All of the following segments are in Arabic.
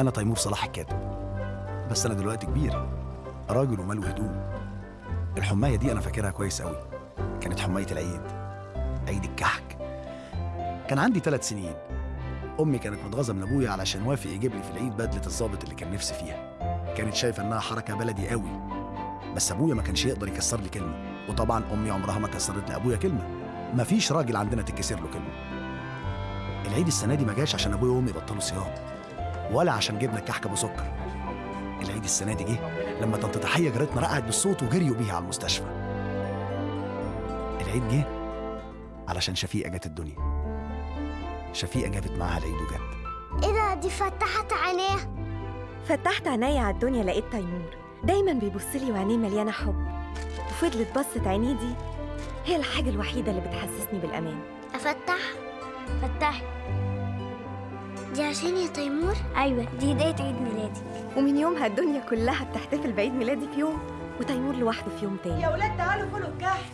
أنا تيمور صلاح الكاتب بس أنا دلوقتي كبير. راجل وماله هدوم الحماية دي أنا فاكرها كويس قوي كانت حماية العيد. عيد الكحك كان عندي ثلاث سنين. أمي كانت متغاظه من ابويا علشان وافق يجيب لي في العيد بدلة الضابط اللي كان نفسي فيها. كانت شايفة إنها حركة بلدي قوي بس أبويا ما كانش يقدر يكسر لي كلمة. وطبعا أمي عمرها ما كسرت لأبويا كلمة. مفيش راجل عندنا تتكسر له كلمة. العيد السنة دي ما جاش عشان أبويا وأمي بطلوا صيام. ولا عشان جبنا الكحك ابو سكر العيد السنة دي جه لما طنط تحيه جارتنا رقعت بالصوت وجريوا بيها على المستشفى. العيد جه علشان شفيقة جت الدنيا. شفيقة جابت معاها العيد وجت. إيه ده؟ دي فتحت عينيها. فتحت عينيا على الدنيا لقيت تيمور. دايما بيبص لي وعينيه مليانة حب. وفضلت بصة عينيه دي. هي الحاجة الوحيدة اللي بتحسسني بالأمان. افتح فتحي. دي عشان يا تيمور؟ أيوه دي هديه عيد ميلادي. ومن يومها الدنيا كلها بتحتفل بعيد ميلادي في يوم وتيمور لوحده في يوم تاني. يا ولاد تعالوا كلوا الكحك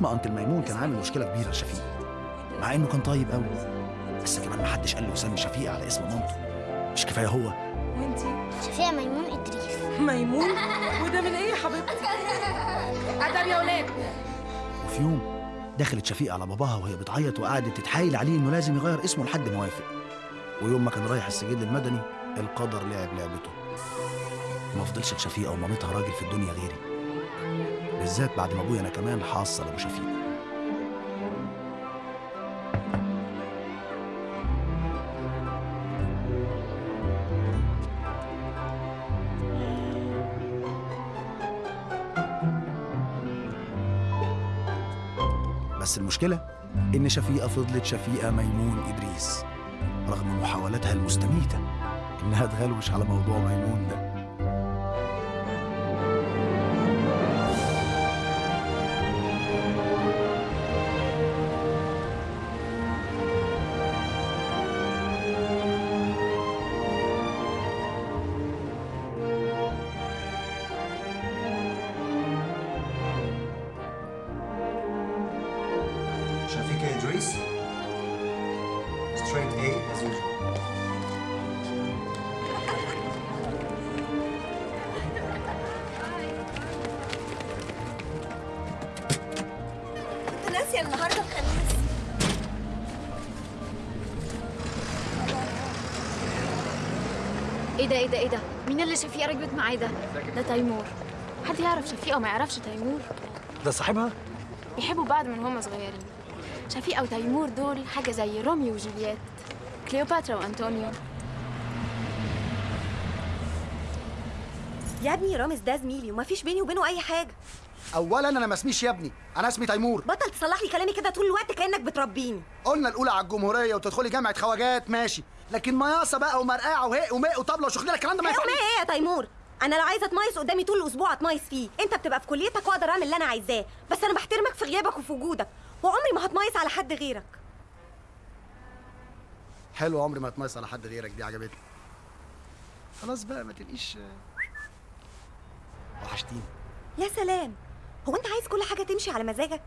بابا اسم انكل ميمون كان عامل مشكلة كبيرة لشفيق مع إنه كان طيب قوي بس كمان ما حدش قال له يسمي شفيقه على اسم مامته. مش كفاية هو. وأنتي؟ شفيع ميمون إدريس. ميمون؟ وده من إيه يا حبيبتي؟ أدب يا ولاد وفي يوم دخلت شفيقه على باباها وهي بتعيط وقعدت تتحايل عليه إنه لازم يغير اسمه لحد ما وافق. ويوم ما كان رايح السجل المدني القدر لعب لعبته. ما فضلش لشفيقة ومامتها راجل في الدنيا غيري. بالذات بعد ما أبويا أنا كمان حاصل أبو شفيق. بس المشكلة إن شفيقة فضلت شفيقة ميمون إدريس رغم محاولاتها المستميتة إنها تغلوش على موضوع ميمون ده. ده تيمور. حد يعرف شفيقة وما يعرفش تيمور؟ ده صاحبها؟ بيحبوا بعض من هما صغيرين. شفيقة وتيمور دول حاجة زي روميو وجولييت كليوباترا وأنطونيو. يا ابني رامز ده زميلي ومفيش بيني وبينه أي حاجة. اولا أنا ما اسميش يا ابني أنا اسمي تيمور. بطل تصلح لي كلامي كده طول الوقت كأنك بتربيني. قلنا الأولى على الجمهورية وتدخلي جامعة خواجات ماشي. لكن مياصة بقى ومرقعة وهق ومق وطبلة وشغلانة الكلام ده ما ينفعش. إيه يا تيمور؟ أنا لو عايزة اتميز قدامي طول الأسبوع اتميز فيه. أنت بتبقى في كليتك وأقدر أعمل اللي أنا عايزاه. بس أنا بحترمك في غيابك وفي وجودك. وعمري ما هتميز على حد غيرك. حلو عمري ما اتميز على حد غيرك. دي عجبتني. خلاص بقى ما تبقيش وحشتيني. يا سلام. هو أنت عايز كل حاجة تمشي على مزاجك؟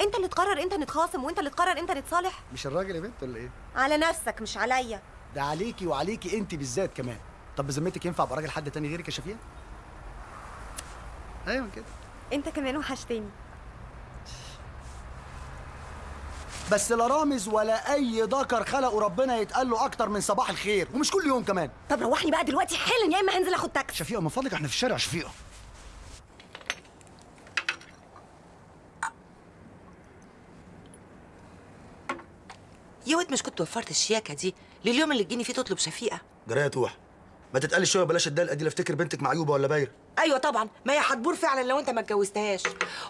أنت اللي تقرر أنت نتخاصم وأنت اللي تقرر أنت نتصالح؟ مش الراجل يا بنت ولا إيه؟ على نفسك مش عليا. ده عليكي وعليكي أنت بالذات كمان. طب بذمتك ينفع أبقى راجل حد تاني غيرك يا شفيقه أيوه كده. أنت كمان وحشتني بس لا رامز ولا أي ذكر خلقه ربنا يتقال له أكتر من صباح الخير ومش كل يوم كمان. طب روحني بقى دلوقتي حالا يا إما هنزل آخد تاكسي. شفيقه من فضلك إحنا في الشارع شفيقه يا واد مش كنت وفرت الشياكة دي لليوم اللي تجيني فيه تطلب شفيقة؟ جرايه توح ما تتقلي شوية بلاش الدلقه دي لا افتكر بنتك معيوبة ولا بايرة. أيوه طبعا. ما هي هتبور فعلا لو أنت ما اتجوزتهاش.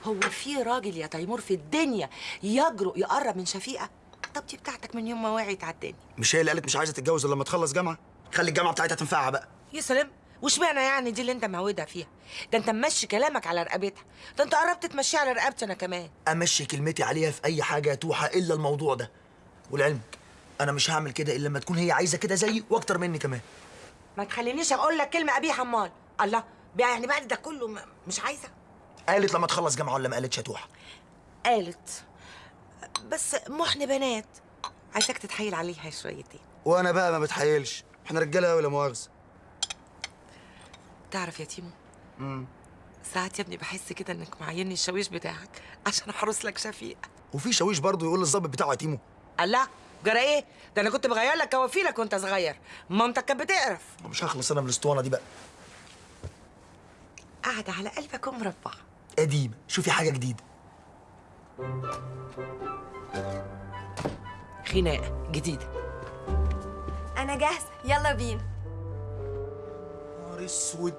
هو في راجل يا تيمور في الدنيا يجرؤ يقرب من شفيقة؟ طب دي بتاعتك من يوم ما وعيت على الدنيا. مش هي اللي قالت مش عايزة تتجوز إلا لما تخلص جامعة؟ خلي الجامعة بتاعتها تنفعها بقى. يا سلام. واشمعنى يعني دي اللي أنت معودها فيها؟ ده أنت ممشي كلامك على رقبتها. ده أنت قربت تمشيها على رقبتي أنا كمان. أمشي كلمتي عليها في أي حاجة يا توحه إلا الموضوع ده. ولعلمك أنا مش هعمل كده إلا لما تكون هي عايزة كده زيي وأكتر مني كمان. ما تخلينيش أقول لك كلمة قبيحه امال الله بقى يعني بعد ده كله مش عايزة. قالت لما تخلص جامعة ولا ما قالتش يا توحة؟ قالت. بس محن بنات. عايزاك تتحايل عليها شويتين. وأنا بقى ما بتحايلش. إحنا رجالة قوي لا مؤاخذة. تعرف يا تيمو؟ ساعات يا ابني بحس كده إنك معيني الشاويش بتاعك عشان أحرس لك شفيق وفي شاويش برضه يقول للظابط بتاعه يا تيمو. الله جرى إيه؟ ده أنا كنت بغير لك كوافيلك وانت صغير. مامتك كانت بتقرف. مش هخلص أنا من الأسطوانة دي بقى. قاعدة على قلبك ومربع قديمه شوفي حاجة جديدة. خناقة جديدة. أنا جاهزة. يلا بينا. نهار أسود.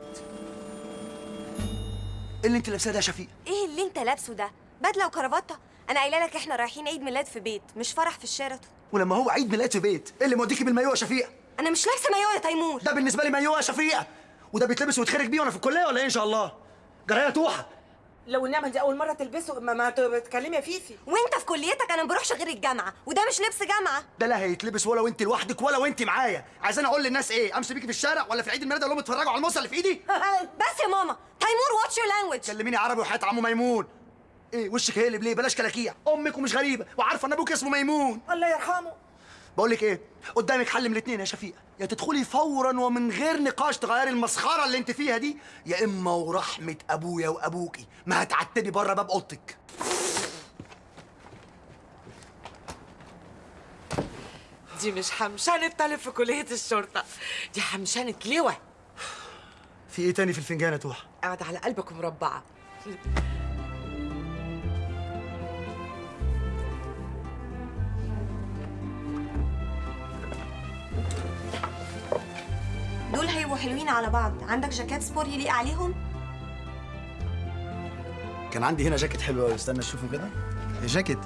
إيه اللي أنت لابساه ده يا شفيق؟ إيه اللي أنت لابسه ده؟ بدلة وكرافته. أنا قايلة لك إحنا رايحين عيد ميلاد في بيت مش فرح في الشيراتون ولما هو عيد ميلاد في بيت إيه اللي موديكي بالمايوه يا شفيقة أنا مش لابسة مايوه يا تيمور. ده بالنسبة لي مايوه يا شفيق وده بيتلبس ويتخرج بيه وأنا في الكلية ولا إيه إن شاء الله؟ جرى إيه يا توحة. والنعمة دي أول مرة تلبسه ما, ما تكلمي يا فيفي. وأنت في كليتك أنا ما بروحش غير الجامعة وده مش لبس جامعة. ده لا هيتلبس ولا وأنت لوحدك ولا وأنت معايا. عايزين أقول للناس إيه؟ أمشي بيكي في الشارع ولا في عيد الميلاد أقول لهم اتفرجوا على الموزة اللي في إيدي؟ بس يا ماما. تيمور watch your language كلميني عربي وحياة عمو ميمون. إيه وشك هيقلب ليه؟ بلاش كلاكيع. أمك ومش غريبة. وعارفة إن أبوك اسمه ميمون. الله يرحمه. بقول لك إيه قدامك حل من الاثنين يا شفيقة. يا تدخلي فورا ومن غير نقاش تغيري المسخرة اللي أنت فيها دي يا إما ورحمة أبويا وأبوكي. ما هتعتبي بره باب أوضتك. دي مش حمشنة طالب في كلية الشرطة. دي حمشانة لواء في إيه تاني في الفنجان يا توحه قاعدة على قلبك ومربعة. دول هيبقوا حلوين على بعض. عندك جاكيت سبور يليق عليهم؟ كان عندي هنا جاكيت حلو قوي استنى أشوفه كده. يا جاكيت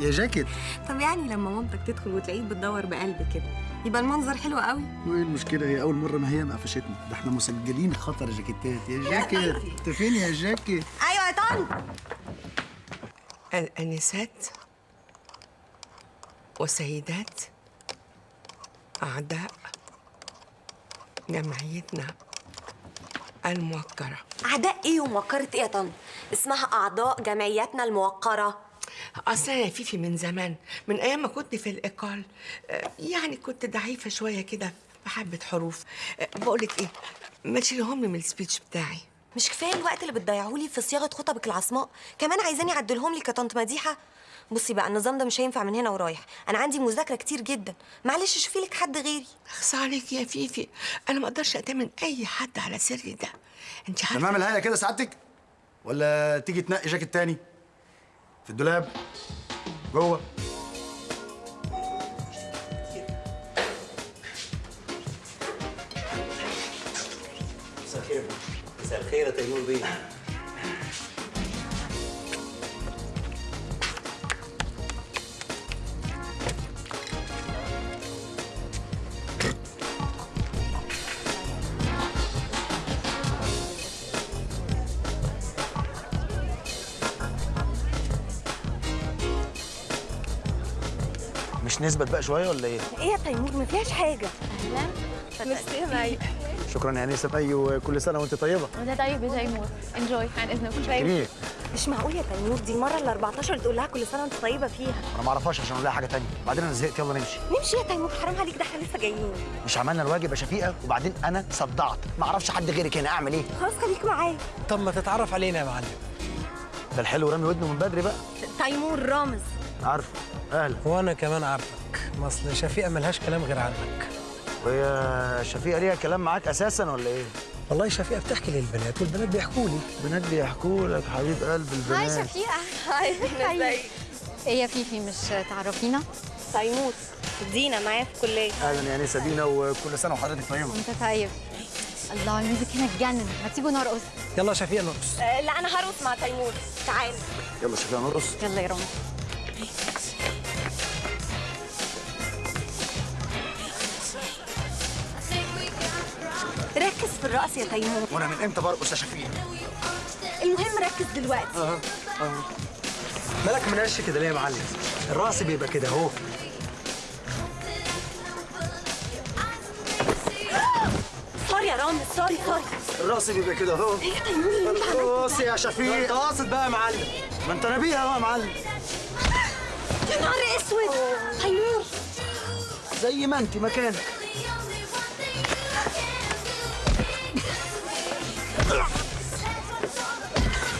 يا جاكيت. طب يعني لما مامتك تدخل وتلاقيك بتدور بقلب كده يبقى المنظر حلو قوي وإيه المشكلة؟ هي أول مرة ما هي مقفشتنا ده إحنا مسجلين خطر جاكيتات. يا جاكيت انت فين يا جاكيت. أيوه يا طن. الأنسات وسيدات أعداء. جمعيتنا الموقرة. أعداء إيه وموقرة إيه يا طن؟ اسمها أعضاء جمعياتنا الموقرة. أصلا يا فيفي من زمان من أيام ما كنت في ال école آه، يعني كنت ضعيفة شوية كده بحبة حروف. آه، بقولك إيه ما تشيلهم لي من ال speech بتاعي. مش كفاية الوقت اللي بتضيعهولي في صياغة خطبك العصماء كمان عايزاني اعدلهم لك يا طنط مديحة؟ بصي بقى النظام ده مش هينفع من هنا ورايح. أنا عندي مذاكرة كتير جدا. معلش شوفي لك حد غيري. اخص عليك يا فيفي. أنا ما أقدرش أأتمن أي حد على سري ده. أنت عارفة تمام الهيئه كده سعادتك. ولا تيجي تنقي جاكيت تاني؟ في الدولاب. جوه. مساء الخير. مساء الخير يا تيمور بيه. نثبت بقى شوية ولا إيه؟ إيه يا تيمور؟ ما فيهاش حاجة. ميرسي يا مي شكرا يا انسه مي وكل سنة وأنت طيبة؟ وده طيب يا تيمور. enjoy عن اذنكم جميل مش معقول يا تيمور؟ دي المرة ال 14 تقول لها كل سنة وأنت طيبة فيها. أنا ما أعرفهاش عشان أقول لها حاجة تانية. بعدين أنا زهقت. يلا نمشي. نمشي يا تيمور. حرام عليك. ده إحنا لسه جايين. مش عملنا الواجب؟ يا شفيقة. وبعدين أنا صدعت. ما أعرفش حد غيرك هنا. أعمل إيه؟ خلاص خليك معايا. طب ما تتعرف علينا يا معلم. ده الحلو. رامي ودنه من بدري بقى. تيمور رامز. عارفه أهلا. وأنا كمان عارفك أصل شفيقة ملهاش كلام غير عنك. وهي شفيقة ليها كلام معاك أساسا ولا إيه؟ والله شفيقة بتحكي للبنات والبنات بيحكوا لي. البنات بيحكوا لك حبيب قلب هاي البنات شفيقة. hi. ازيك إيه يا فيفي مش تعرفينا؟ تيمور دينا معايا في الكلية. أهلا يا انسه دينا وكل سنة وحضرتك طيبة. وأنت طيب. الله ال music هنا اتجنن ما تيجوا نرقص. يلا يا شفيقة نرقص. آه، لا أنا هرقص مع تيمور تعال. يلا شفيقة نرقص. يلا يا رامي. في الرقص يا تيمور. وأنا من إمتى برقص يا شفيقه المهم ركز دلوقتي. آه آه. مالك مأفش كده ليه يا معلم؟ الرقص بيبقى كده اهو. sorry يا رامز sorry sorry. الرقص بيبقى كده اهو. إيه يا تيمور اللي انت عملته بص يا شفيقة. انت قاصد بقى يا معلم. ما انت نبيها بقى يا معلم. يا نهار اسود. تيمور. زي ما انت مكانك.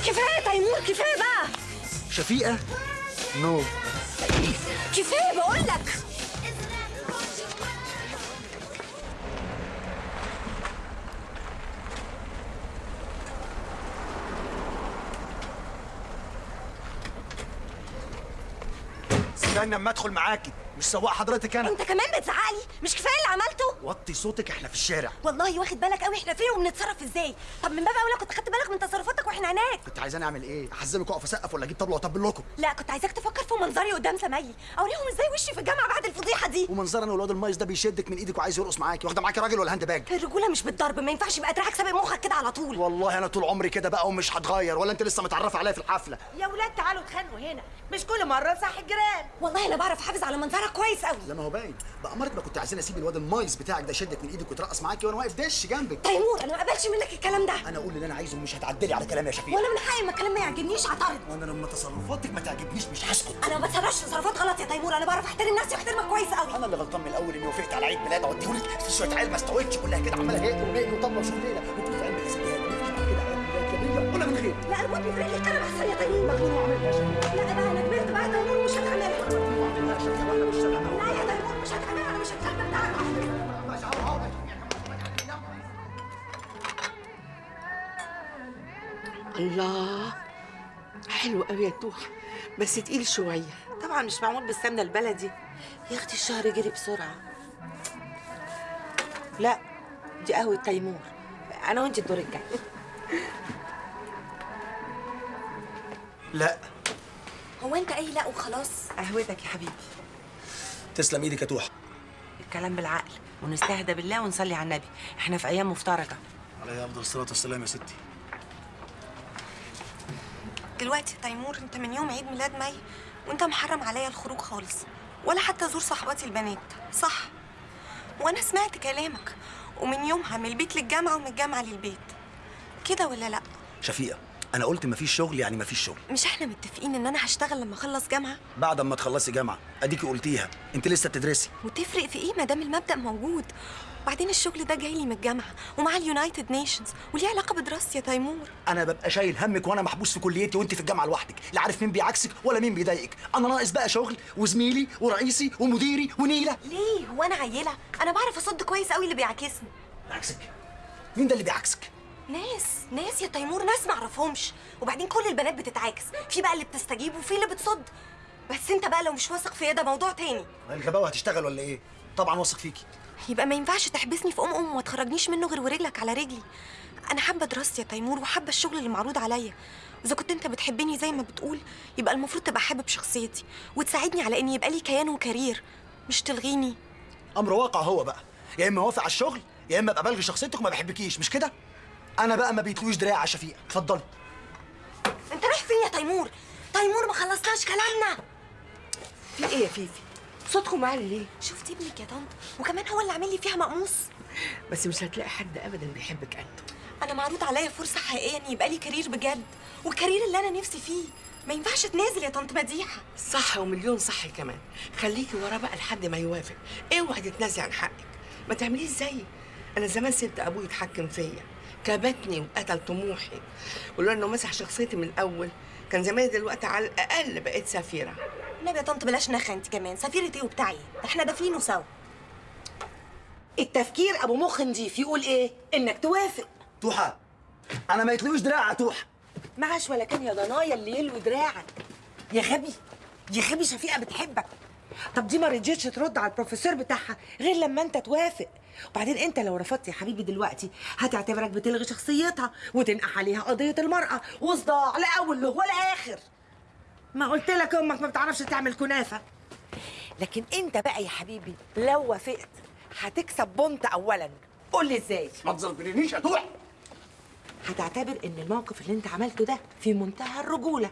كفاية تيمور كفاية بقى. شفيقة؟ no. كفاية بقول لك استنى أما أدخل معاكي. مش سواق حضرتك أنا. أنت كمان بتزعقلي؟ مش كفاية اللي عملته؟ وطي صوتك إحنا في الشارع. والله واخد بالك قوي إحنا فين وبنتصرف إزاي؟ طب من باب أولى كنت خدت بالك من تصرفاتك وإحنا هناك. كنت عايزاني أعمل إيه؟ أحزمك وأقف أسقف ولا أجيب طبلة وأطبل لكم؟ لا كنت عايزاك تفكر في منظري قدام زمايلي. أوريهم إزاي وشي في الجامعة بعد الفضيحة دي. ومنظر أنا والواد المايص ده بيشدك من إيدك وعايز يرقص معاكي. واخدة معاكي راجل ولا handbag؟ الرجولة مش بالضرب ما ينفعش يبقى دراعك سابق مخك كده على طول. والله أنا طول عمري كده بقى ومش هتغير ولا أنت لسه متعرفة عليا في الحفلة؟ يا ولاد تعالوا اتخانقوا هنا. مش كل مرة صح الجيران. والله أنا بعرف أحافظ على منظرك كويس قوي لا ما هو باين بأمرت ما كنت عايزين اسيب الواد المايس بتاعك ده يشدك من إيدك ويترقص معاكي وأنا واقف دش جنبك تيمور أنا ما قبلش منك الكلام ده أنا أقول اللي أنا عايزه مش هتعدلي على كلامي يا شفيق وأنا من حقي ما الكلام ما يعجبنيش اعترض وأنا لما تصرفاتك ما تعجبنيش مش هسكت أنا ما بتصرفش تصرفات غلط يا تيمور أنا بعرف احترم نفسي واحترمك كويس قوي أنا اللي غلطان من الأول اني وافقت على عيد ميلاد اوديهولك في شوية عيال ما استوتش كلها كده عماله هيك وبيقي وطبله وشغليله وتقول في مفيش بعد كده عيال ميلاد ولا من غير لا اربط لي في رجلي كلام احسن الله. حلو قوي يا توحة بس تقيل شوية. طبعا مش معمول بالسمنة البلدي. يا أختي الشهر جري بسرعة. لا دي قهوة تيمور. أنا وأنت الدور الجاي. لا. هو أنت اي لا وخلاص؟ قهوتك يا حبيبي. تسلم إيدك يا توحه الكلام بالعقل ونستهدى بالله ونصلي على النبي. إحنا في أيام مفترجه عليه أفضل الصلاه والسلام يا ستي. دلوقتي تيمور انت من يوم عيد ميلاد مي وانت محرم عليا الخروج خالص ولا حتى ازور صحباتي البنات. صح. وأنا سمعت كلامك ومن يومها من البيت للجامعة ومن الجامعة للبيت. كده ولا لا؟ شفيقة أنا قلت مفيش شغل يعني مفيش شغل. مش إحنا متفقين إن أنا هشتغل لما أخلص جامعة؟ بعد ما تخلصي جامعة أديكي قلتيها أنت لسه بتدرسي. وتفرق في إيه ما دام المبدأ موجود؟ وبعدين الشغل ده جاي لي من الجامعة ومع ال United Nations وليه علاقة بدراستي يا تيمور. أنا ببقى شايل همك وأنا محبوس في كليتي وأنت في الجامعة لوحدك لا عارف مين بيعكسك ولا مين بيضايقك. أنا ناقص بقى شغل وزميلي ورئيسي ومديري ونيلة. ليه؟ هو أنا عيلة؟ أنا بعرف أصد كويس قوي اللي بيعاكسني بيعكسك مين ده اللي بيعكسك؟ ناس ناس يا تيمور ناس معرفهمش وبعدين كل البنات بتتعاكس في بقى اللي بتستجيب وفي اللي بتصد. بس أنت بقى لو مش واثق فيا ده موضوع تاني. الغباوة هتشتغل ولا إيه؟ طبعا واثق فيكي. يبقى ما ينفعش تحبسني في أم أم وما تخرجنيش منه غير ورجلك على رجلي. أنا حابة دراستي يا تيمور وحابة الشغل اللي معروض عليا. واذا كنت أنت بتحبني زي ما بتقول يبقى المفروض تبقى حابب شخصيتي وتساعدني على إن يبقى لي كيان وكارير. مش تلغيني. أمر واقع هو بقى. يا إما وافق على الشغل يا إما ابقى بلغي شخصيتك وما بحبكيش مش كده؟ أنا بقى ما بيتلوش دراع يا شفيقه اتفضلي أنت رايح فين يا تيمور؟ تيمور ما خلصناش كلامنا. في إيه يا فيفي؟ صوتكم عالي ليه؟ شفتي ابنك يا طنط؟ وكمان هو اللي عامل لي فيها مقموص. بس مش هتلاقي حد أبدا بيحبك قده أنا معروض عليا فرصة حقيقية إن يبقى لي career بجد وال career اللي أنا نفسي فيه. ما ينفعش اتنازل يا طنط مديحه صح ومليون صح كمان. خليكي وراه بقى لحد ما يوافق. اوعي تتنازلي عن حقك. ما تعمليش زيي. أنا زمان سبت أبوي يتحكم فيا. كبتني وقتل طموحي. ولولا إنه مسح شخصيتي من الأول كان زماني دلوقتي على الأقل بقيت سفيرة. النبي يا طنط بلاش نخ أنت كمان؟ سفيرة إيه وبتاعي؟ إحنا دافنينه سوا. التفكير أبو مخ نضيف يقول إيه؟ إنك توافق. توحة أنا ما يتلوش دراع يا توحة. معاش ولا كان يا ضنايا اللي يلوي دراعك. يا غبي يا غبي شفيقة بتحبك. طب دي ما رضيتش ترد على البروفيسور بتاعها غير لما أنت توافق. وبعدين أنت لو رفضت يا حبيبي دلوقتي هتعتبرك بتلغي شخصيتها وتنقح عليها قضية المرأة وصداع لا أول له ولا آخر. ما قلت لك أمك ما بتعرفش تعمل كنافة. لكن أنت بقى يا حبيبي لو وافقت هتكسب بونت اولا. قول لي إزاي؟ ما يا توح هتعتبر إن الموقف اللي أنت عملته ده في منتهى الرجولة.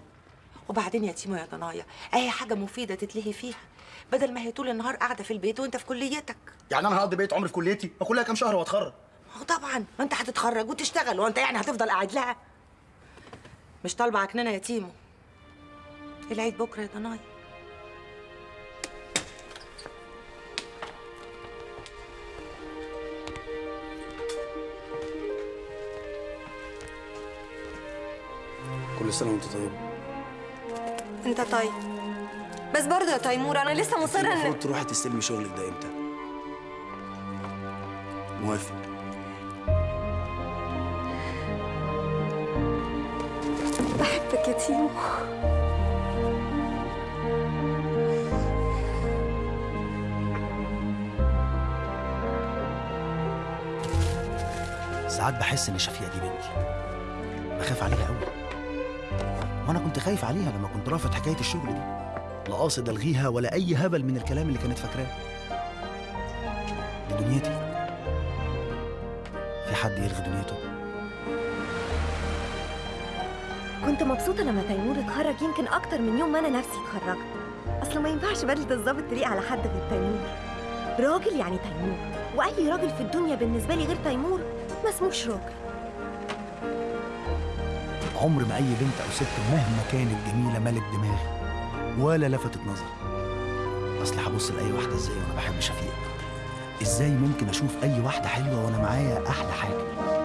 وبعدين يا تيمو يا ضنايا اي حاجة مفيدة تتلهي فيها. بدل ما هي طول النهار قاعدة في البيت وأنت في كليتك. يعني أنا هقضي بقيت عمري في كليتي؟ ما كلها كام شهر وأتخرج. ما هو طبعا ما أنت هتتخرج وتشتغل وأنت يعني هتفضل قاعد لها. مش طالبة عكننه يا تيمو. العيد بكرة يا ضنايا كل سنة وانت طيب. انت طيب. بس برضه يا تيمور أنا لسه مصرة إن المفروض تروحي تستلمي شغلك ده إمتى؟ موافق. بحبك يا تيمو ساعات بحس إن شفيقه دي بنتي. بخاف عليها قوي وأنا كنت خايف عليها لما كنت رافض حكاية الشغل دي. لا قاصد ألغيها ولا أي هبل من الكلام اللي كانت فاكراه. دي دنيتي في حد يلغي دنيته؟ كنت مبسوطة لما تيمور اتخرج يمكن أكتر من يوم ما أنا نفسي اتخرجت. أصل ما ينفعش بدلة الظابط تليق على حد غير تيمور. راجل يعني تيمور. وأي راجل في الدنيا بالنسبة لي غير تيمور ما اسموش راجل عمر ما أي بنت أو ست مهما كانت جميلة ملت دماغي ولا لفتت نظري أصل هبص لأي واحدة إزاي وأنا بحب شفيقه إزاي ممكن أشوف أي واحدة حلوة وأنا معايا أحلى حاجة؟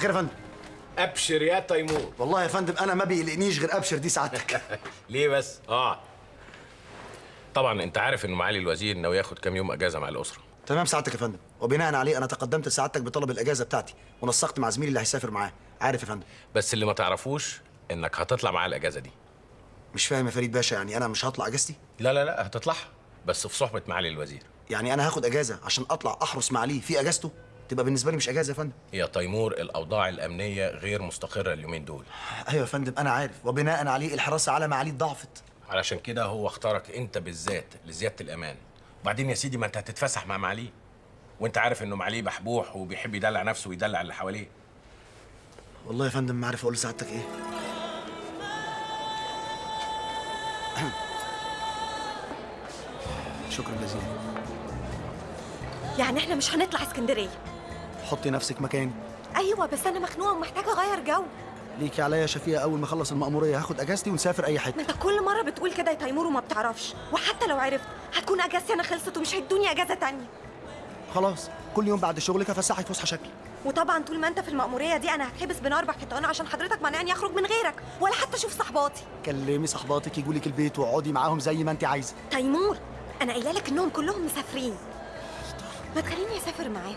الخير يا فندم. أبشر يا تيمور. والله يا فندم أنا ما بيقلقنيش غير أبشر دي سعادتك. ليه بس؟ آه. طبعا أنت عارف ان معالي الوزير ناوي ياخد كام يوم إجازة مع الأسرة. تمام سعادتك يا فندم. وبناء عليه أنا تقدمت لسعادتك بطلب الإجازة بتاعتي. ونسقت مع زميلي اللي هيسافر معاه. عارف يا فندم. بس اللي ما تعرفوش إنك هتطلع معاه الإجازة دي. مش فاهم يا فريد باشا يعني أنا مش هطلع إجازتي؟ لا لا لا هتطلعها. بس في صحبة معالي الوزير. يعني أنا هاخد إجازة عشان أطلع أحرس مع علي في إجازته؟ تبقى بالنسبة لي مش أجازة يا فندم. يا تيمور الأوضاع الأمنية غير مستقرة اليومين دول. أيوه يا فندم أنا عارف. وبناء عليه الحراسة على معالي ضعفت. علشان كده هو اختارك أنت بالذات لزيادة الأمان. وبعدين يا سيدي ما أنت هتتفسح مع معاليه وأنت عارف إنه معاليه بحبوح وبيحب يدلع نفسه ويدلع اللي حواليه. والله يا فندم ما عارف أقول لسعادتك إيه. شكرا جزيلا. يعني إحنا مش هنطلع اسكندرية. حطي نفسك مكاني أيوة بس أنا مخنوقة ومحتاجة أغير جو. ليكي عليا شفيقة أول ما أخلص المأمورية. هاخد أجازتي ونسافر أي ما حتة أنت كل مرة بتقول كده يا تيمور وما بتعرفش. وحتى لو عرفت هتكون أجازتي أنا خلصت ومش هيدوني أجازة تانية. خلاص كل يوم بعد شغلك هفسحك فسحة شكل. وطبعا طول ما أنت في المأمورية دي أنا هتحبس بين أربع حيطان عشان حضرتك مانعني أخرج من غيرك ولا حتى أشوف صحباتي. كلمي صحباتك يجوا لك البيت واقعدي معاهم زي ما أنت عايزة. تيمور أنا قايلة لك إنهم كلهم مسافرين. ما تخليني أسافر معاهم.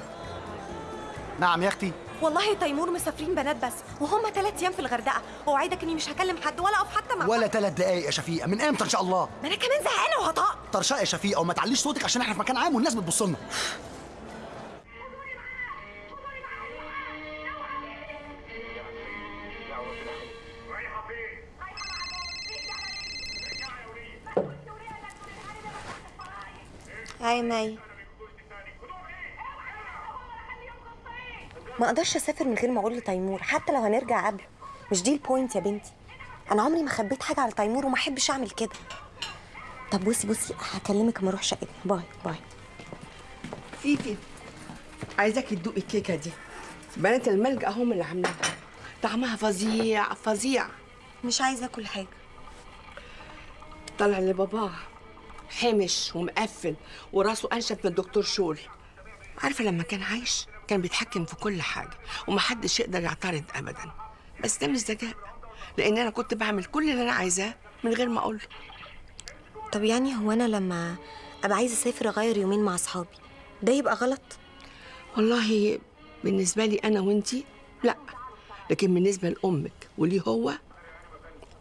نعم يا أختي. والله تيمور مسافرين بنات بس وهم ثلاث أيام في الغردقة. واوعدك إني مش هكلم حد ولا أقف حتى مع ولا ثلاث دقايق يا شفيقة. من إمتى إن شاء الله؟ ما أنا كمان زهقانة وهطق طرشاء يا شفيقة وما تعليش صوتك عشان إحنا في مكان عام والناس بتبص لنا. هاي مي ما أقدرش اسافر من غير ما أقول لتيمور حتى لو هنرجع قبله. مش دي ال point يا بنتي. أنا عمري ما خبيت حاجة على تيمور وما احبش اعمل كده. طب بصي بصي هكلمك اما أروح شقتي. bye bye. فيفي عايزاك تدوقي الكيكة دي. بنات الملجأ هم اللي عاملينها طعمها فظيع فظيع. مش عايزة اكل حاجة. طلع لباباه حمش ومقفل وراسه انشف من الدكتور شول. عارفة لما كان عايش؟ كان بيتحكم في كل حاجة ومحدش يقدر يعترض ابدا. بس ده مش ذكاء لأن أنا كنت بعمل كل اللي أنا عايزاه من غير ما أقول. له طب يعني هو أنا لما أبقى عايزه أسافر أغير يومين مع أصحابي ده يبقى غلط؟ والله بالنسبة لي أنا وأنتي لأ. لكن بالنسبة لأمك وليه هو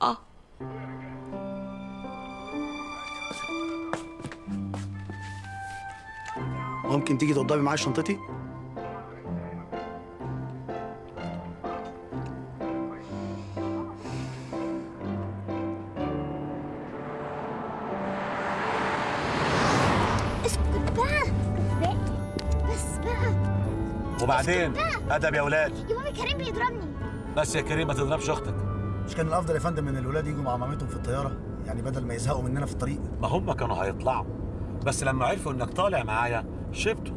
آه. ممكن تيجي توضبي معايا شنطتي؟ وبعدين أدب يا أولاد يا بابا كريم بيضربني. بس يا كريم ما تضربش أختك. مش كان الأفضل يا فندم إن الولاد يجوا مع مامتهم في الطيارة؟ يعني بدل ما يزهقوا مننا في الطريق. ما هم كانوا هيطلعوا. بس لما عرفوا إنك طالع معايا شبتوا.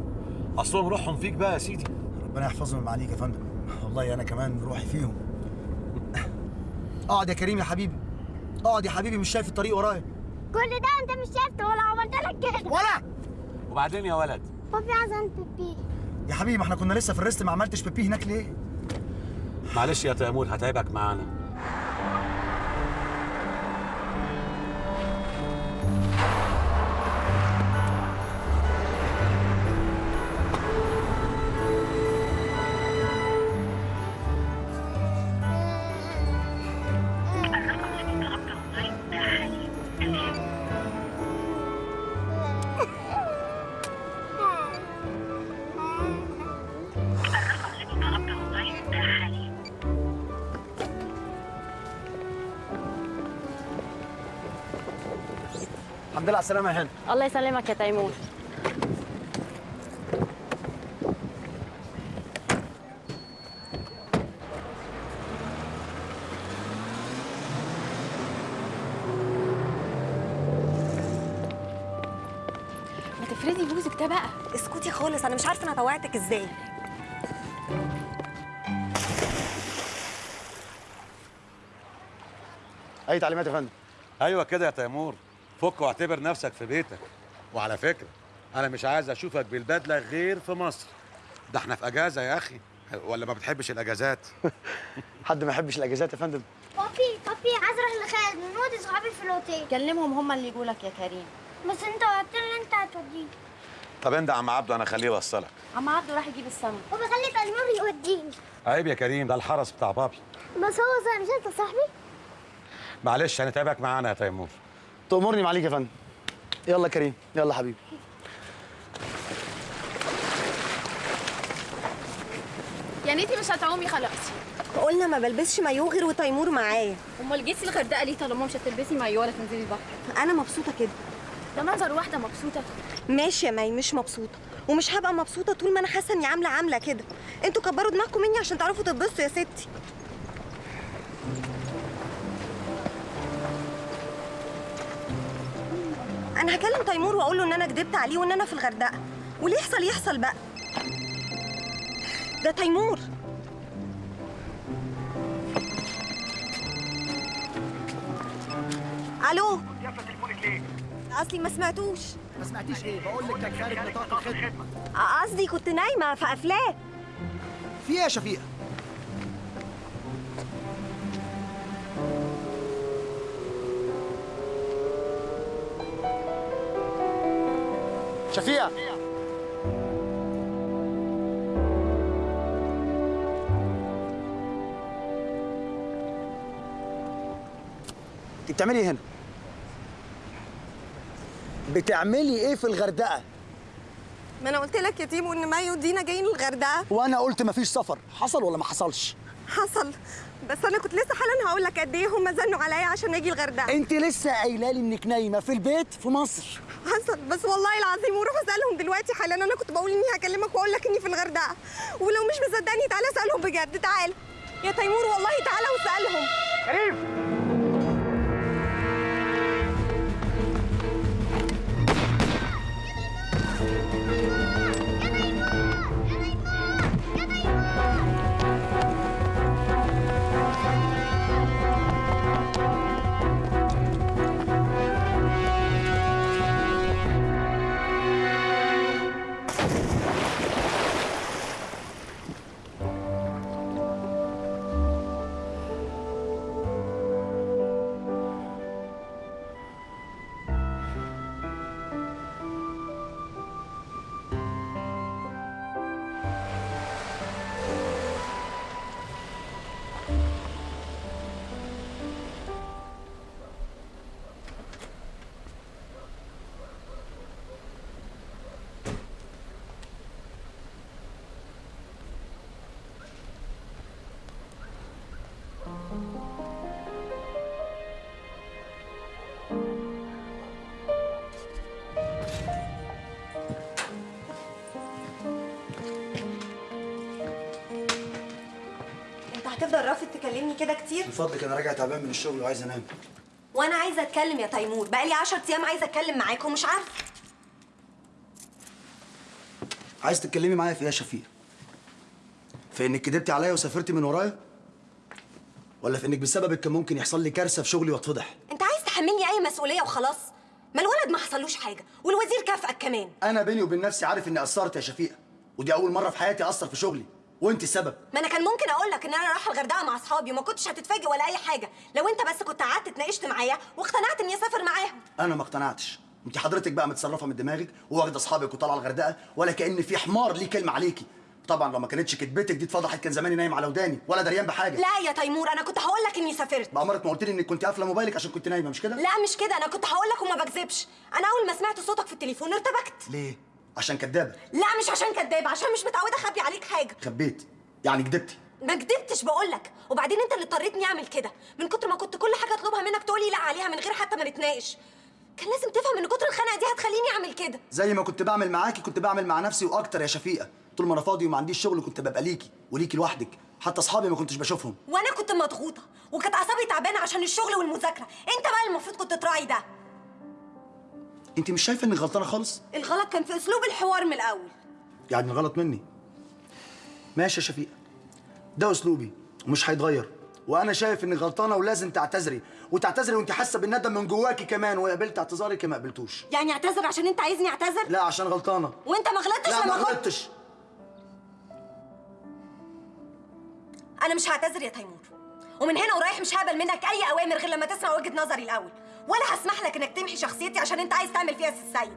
أصلهم روحهم فيك بقى يا سيدي. ربنا يحفظهم من عليك يا فندم. والله أنا كمان روحي فيهم. اقعد يا كريم يا حبيبي. اقعد يا حبيبي مش شايف الطريق ورايا. كل ده أنت مش شايفته ولا عملت لك كده. ولا! وبعدين يا ولد. بابي عايز أنت بيبي يا حبيبي ما إحنا كنا لسه في الريست ما عملتش بيبي هناك ليه؟ معلش يا تيمور هتعبك معانا. الحمد لله على السلامه يا هند الله يسلمك يا تيمور. ما تفردي بوزك ده بقى. اسكتي خالص أنا مش عارفة أنا طوعتك إزاي. أي تعليمات يا فندم؟ أيوه كده يا تيمور. فك واعتبر نفسك في بيتك. وعلى فكرة أنا مش عايز أشوفك بالبدلة غير في مصر. ده إحنا في أجازة يا أخي. ولا ما بتحبش الأجازات؟ حد ما يحبش الأجازات يا فندم؟ بابي بابي عايز أروح لخالد. ونودي صحابي في الأوتيل. كلمهم هم اللي يجوا لك يا كريم. بس أنت قلت لي أنت هتوديني. طب أنت يا عم عبده أنا اخليه يوصلك. عم عبده راح يجيب السمك. بابا خلي تيمور يوديني. عيب يا كريم ده الحرس بتاع بابي. بس هو زي مش أنت صاحبي؟ معلش هنتعبك معانا يا تيمور. تأمرني معاليك يا فندم. يلا كريم. يلا حبيبي. يعني انت مش هتعومي خلاص. قلنا ما بلبسش مايو غير وتيمور معايا. امال جيتي الغردقة ليه طالما مش هتلبسي مايو ولا تنزلي البحر؟ أنا مبسوطة كده. ده منظر واحدة مبسوطة. ماشي يا مي مش مبسوطة. ومش هبقى مبسوطة طول ما أنا حاسة إني عاملة عاملة كده. أنتوا كبروا دماغكم مني عشان تعرفوا تتبسطوا يا ستي. أنا هكلم تيمور واقول له إن أنا كدبت عليه وإن أنا في الغردقة. واللي يحصل يحصل بقى. ده تيمور. ألو؟ اصلي ما سمعتوش. ما سمعتيش إيه؟ بقول لك كان خارج نطاق الخدمة. قصدي كنت نايمة في افلام في إيه يا شفيقة؟ شفيقه انت بتعملي إيه هنا؟ بتعملي إيه في الغردقة؟ ما أنا قلت لك يا تيمو ان مايو ودينا جايين الغردقة. وأنا قلت مفيش سفر. حصل ولا ما حصلش؟ حصل. بس أنا كنت لسه حالا هقول لك قد إيه هم زنوا عليا عشان أجي الغردقة. أنت لسه قايلة لي إنك نايمة في البيت في مصر. حصل. بس والله العظيم وروح أسألهم دلوقتي حالا. أنا كنت بقول إني هكلمك وأقول لك إني في الغردقة. ولو مش مصدقني تعالى أسألهم بجد. تعال. يا تيمور والله تعالى واسألهم. كريم! كده كتير؟ من فضلك أنا راجع تعبان من الشغل وعايز أنام. وأنا عايزة أتكلم يا تيمور. بقالي 10 أيام عايزة أتكلم معاك ومش عارفة. عايز تتكلمي معايا في إيه يا شفيق؟ في إنك كدبتي عليا وسافرتي من ورايا؟ ولا في إنك بسببك كان ممكن يحصل لي كارثة في شغلي واتفضح؟ أنت عايز تحملني أي مسؤولية وخلاص؟ ما الولد ما حصلوش حاجة والوزير كافئك كمان. أنا بيني وبين نفسي عارف إني قصرت يا شفيقه ودي أول مرة في حياتي اقصر في شغلي. وانت السبب ما أنا كان ممكن أقول لك ان أنا رايحه الغردقه مع اصحابي وما كنتش هتتفاجئ ولا اي حاجة. لو انت بس كنت قعدت اتناقشت معايا واقتنعت اني اسافر معاهم. أنا ما اقتنعتش. انت حضرتك بقى متصرفه من دماغك وواخده اصحابك وطالعه الغردقه ولا كأن في حمار ليه كلمه عليكي. طبعا لو ما كانتش كدبتك دي اتفضحت كان زماني نايم على وداني ولا دريان بحاجة. لا يا تيمور أنا كنت هقول لك اني سافرت. بأمرك ما قلت لي انك كنت قافلة موبايلك عشان كنت نايمة مش كده؟ لا مش كده أنا كنت هقول لك وما بكذبش. أنا اول ما سمعت صوتك في التليفون ارتبكت. ليه؟ عشان كدابة. لا مش عشان كداب عشان مش متعودة أخبي عليك حاجة. خبيت. يعني كدبتي ما كدبتش بقول لك. وبعدين أنت اللي اضطريتني أعمل كده. من كتر ما كنت كل حاجة أطلبها منك تقولي لا عليها من غير حتى ما نتناقش. كان لازم تفهم إن كتر الخنقه دي هتخليني أعمل كده. زي ما كنت بعمل معاكي كنت بعمل مع نفسي وأكتر يا شفيقة. طول ما أنا فاضي وما عنديش شغل كنت ببقى ليكي وليكي لوحدك. حتى أصحابي ما كنتش بشوفهم. وأنا كنت مضغوطة وكانت أعصابي تعبانة عشان الشغل والمذاكرة. أنت بقى المفروض كنت تراعي ده. انت مش شايفة انك غلطانة خالص؟ الغلط كان في أسلوب الحوار من الأول. يعني الغلط مني؟ ماشي يا شفيقة. ده أسلوبي ومش هيتغير. وأنا شايف إنك غلطانة ولازم تعتذري. وتعتذري وأنت حاسة بالندم من جواكي كمان وقبلت اعتذارك ما قبلتوش يعني اعتذر عشان أنت عايزني أعتذر؟ لا عشان غلطانة. وأنت ما غلطتش لا ما غلطتش. أنا مش هعتذر يا تيمور. ومن هنا ورايح مش هقبل منك أي أوامر غير لما تسمع وجهة نظري الأول. ولا هسمح لك إنك تمحي شخصيتي عشان أنت عايز تعمل فيها سي السيد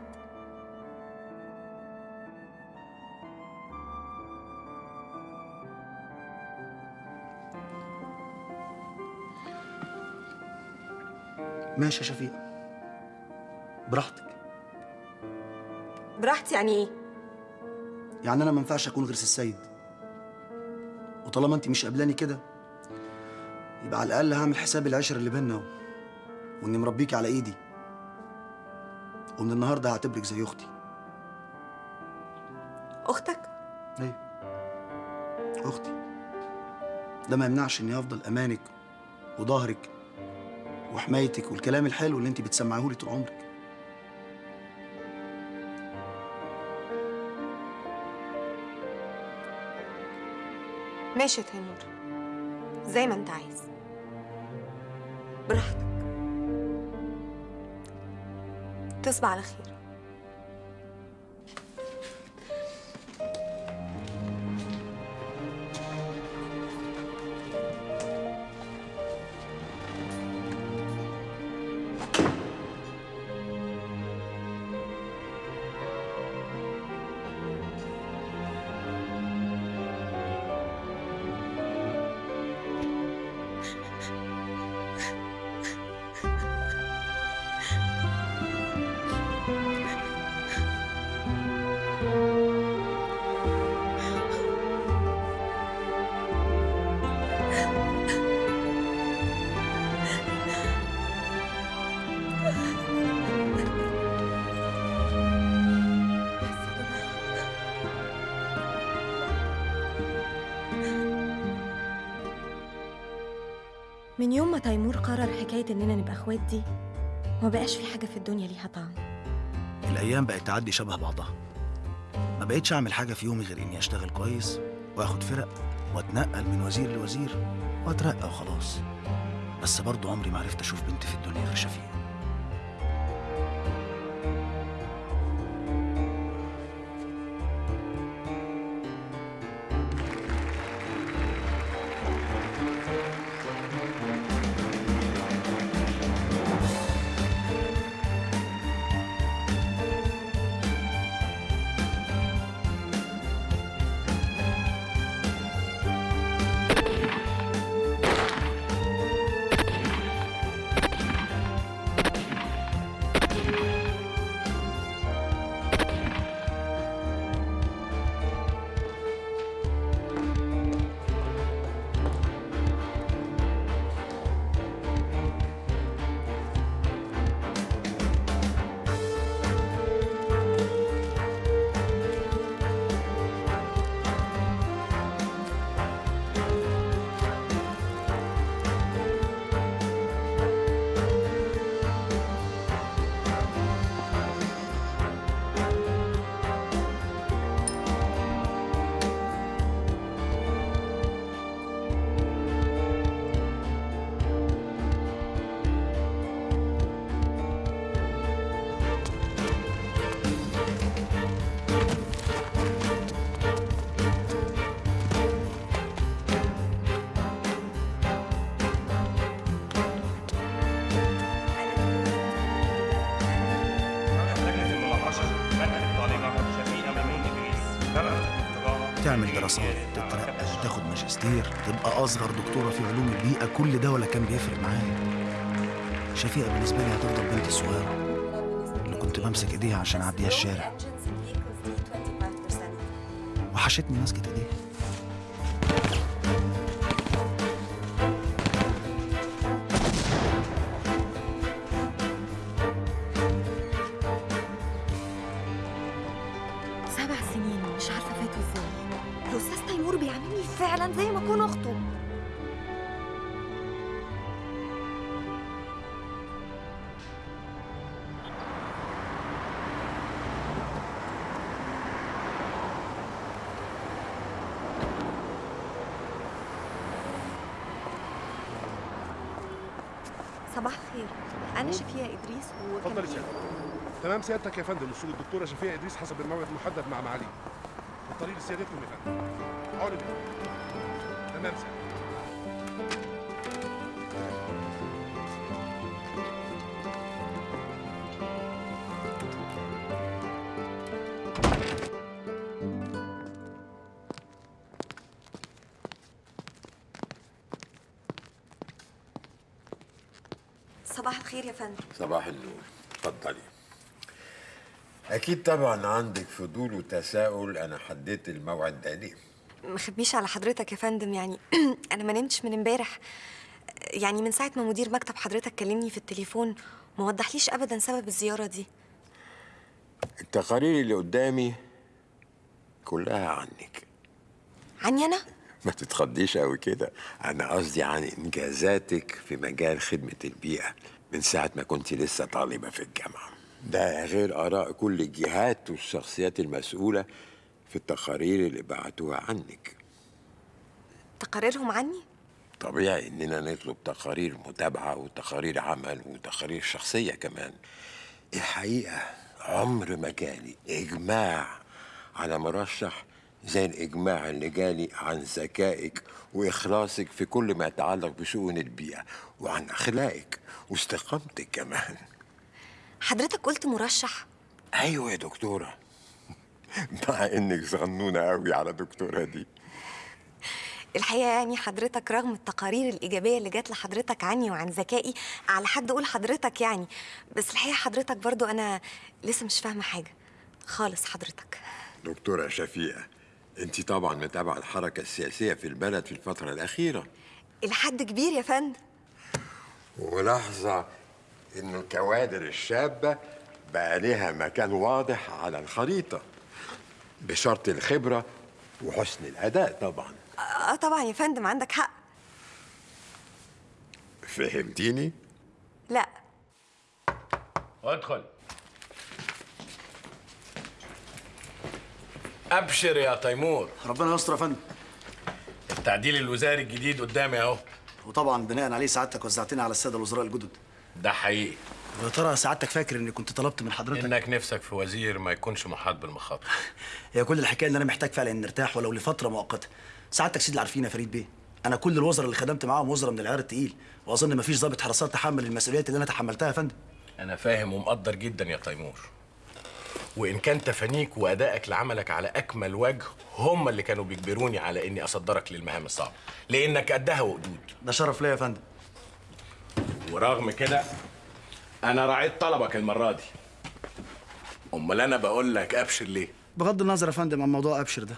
ماشي يا شفيقه براحتك. براحتي يعني إيه؟ يعني أنا ما ينفعش أكون غير سي السيد وطالما أنت مش قابلاني كده يبقى على الأقل هعمل حساب العشرة اللي بينا و... وإني مربيكي على إيدي. ومن النهارده هعتبرك زي أختي. أختك؟ أيوه أختي. ده ما يمنعش إني أفضل أمانك وظهرك وحمايتك والكلام الحلو اللي انت بتسمعيه لي طول عمرك. ماشي يا تيمور. زي ما أنت عايز. براحتك. تصبح على خير. من يوم ما تيمور قرر حكاية إننا نبقى أخوات دي ما بقاش في حاجة في الدنيا ليها طعم. الأيام بقت تعدي شبه بعضها. ما بقتش أعمل حاجة في يومي غير إني أشتغل كويس وآخد فرق وأتنقل من وزير لوزير وأترقى وخلاص. بس برضه عمري ما عرفت أشوف بنت في الدنيا غير شفيق أصغر دكتورة في علوم البيئة كل ده ولا كان بيفرق معايا؟ شفيقة بالنسبة لي هتفضل بنتي الصغيره اللي كنت بمسك إيديها عشان أعديها الشارع. وحشتني مسكة إيديها. تمام سيادتك يا فندم وصول الدكتورة شفيقه إدريس حسب الموعد المحدد مع معالي الطريق لسيادتكم يا فندم. علم تمام سيادتك. صباح الخير يا فندم. صباح النور. اتفضلي. أكيد طبعا عندك فضول وتساؤل أنا حددت الموعد ده ليه؟ ما خبيش على حضرتك يا فندم يعني أنا ما نمتش من امبارح. يعني من ساعة ما مدير مكتب حضرتك كلمني في التليفون ما وضحليش ابدا سبب الزيارة دي. التقارير اللي قدامي كلها عنك. عني أنا؟ ما تتخضيش قوي كده. أنا قصدي عن إنجازاتك في مجال خدمة البيئة من ساعة ما كنت لسه طالبة في الجامعة. ده غير آراء كل الجهات والشخصيات المسؤولة في التقارير اللي بعتوها عنك. تقاريرهم عني؟ طبيعي إننا نطلب تقارير متابعة وتقارير عمل وتقارير شخصية كمان. الحقيقة عمر ما جالي إجماع على مرشح زي الإجماع اللي جالي عن ذكائك وإخلاصك في كل ما يتعلق بشؤون البيئة وعن أخلاقك واستقامتك كمان. حضرتك قلت مرشح. أيوه يا دكتورة. مع إنك صغنونه قوي على دكتورة دي. الحقيقة يعني حضرتك رغم التقارير الإيجابية اللي جات لحضرتك عني وعن ذكائي على حد قول حضرتك يعني بس الحقيقة حضرتك برضو أنا لسه مش فاهمة حاجة. خالص حضرتك. دكتورة شفيقة أنت طبعا متابعة الحركة السياسية في البلد في الفترة الأخيرة. إلى حد كبير يا فندم. وملاحظة إن الكوادر الشابة بقى لها مكان واضح على الخريطة بشرط الخبرة وحسن الأداء طبعا. آه طبعا يا فندم عندك حق. فهمتيني؟ لا. ادخل. أبشر يا تيمور. ربنا يستر يا فندم. التعديل الوزاري الجديد قدامي أهو. وطبعا بناء عليه سعادتك وزعتني على السادة الوزراء الجدد. ده حقيقي. ويا ترى سعادتك فاكر إني كنت طلبت من حضرتك؟ إنك نفسك في وزير ما يكونش محاط بالمخاطر. هي كل الحكاية إن أنا محتاج فعلا ان نرتاح ولو لفترة مؤقتة. سعادتك سيدي عارفين يا فريد بيه. أنا كل الوزراء اللي خدمت معاهم وزراء من العيار التقيل. وأظن مفيش ضابط حراسات تحمل المسؤوليات اللي أنا تحملتها يا فندم. أنا فاهم ومقدر جدا يا تيمور. وإن كان تفانيك وأدائك لعملك على أكمل وجه هم اللي كانوا بيجبروني على إني أصدرك للمهام الصعبة. لأنك قدها وقدود. ده شرف ليا يا فندم. ورغم كده أنا راعيت طلبك المرة دي. أمال أنا بقول لك أبشر ليه؟ بغض النظر يا فندم عن موضوع أبشر ده.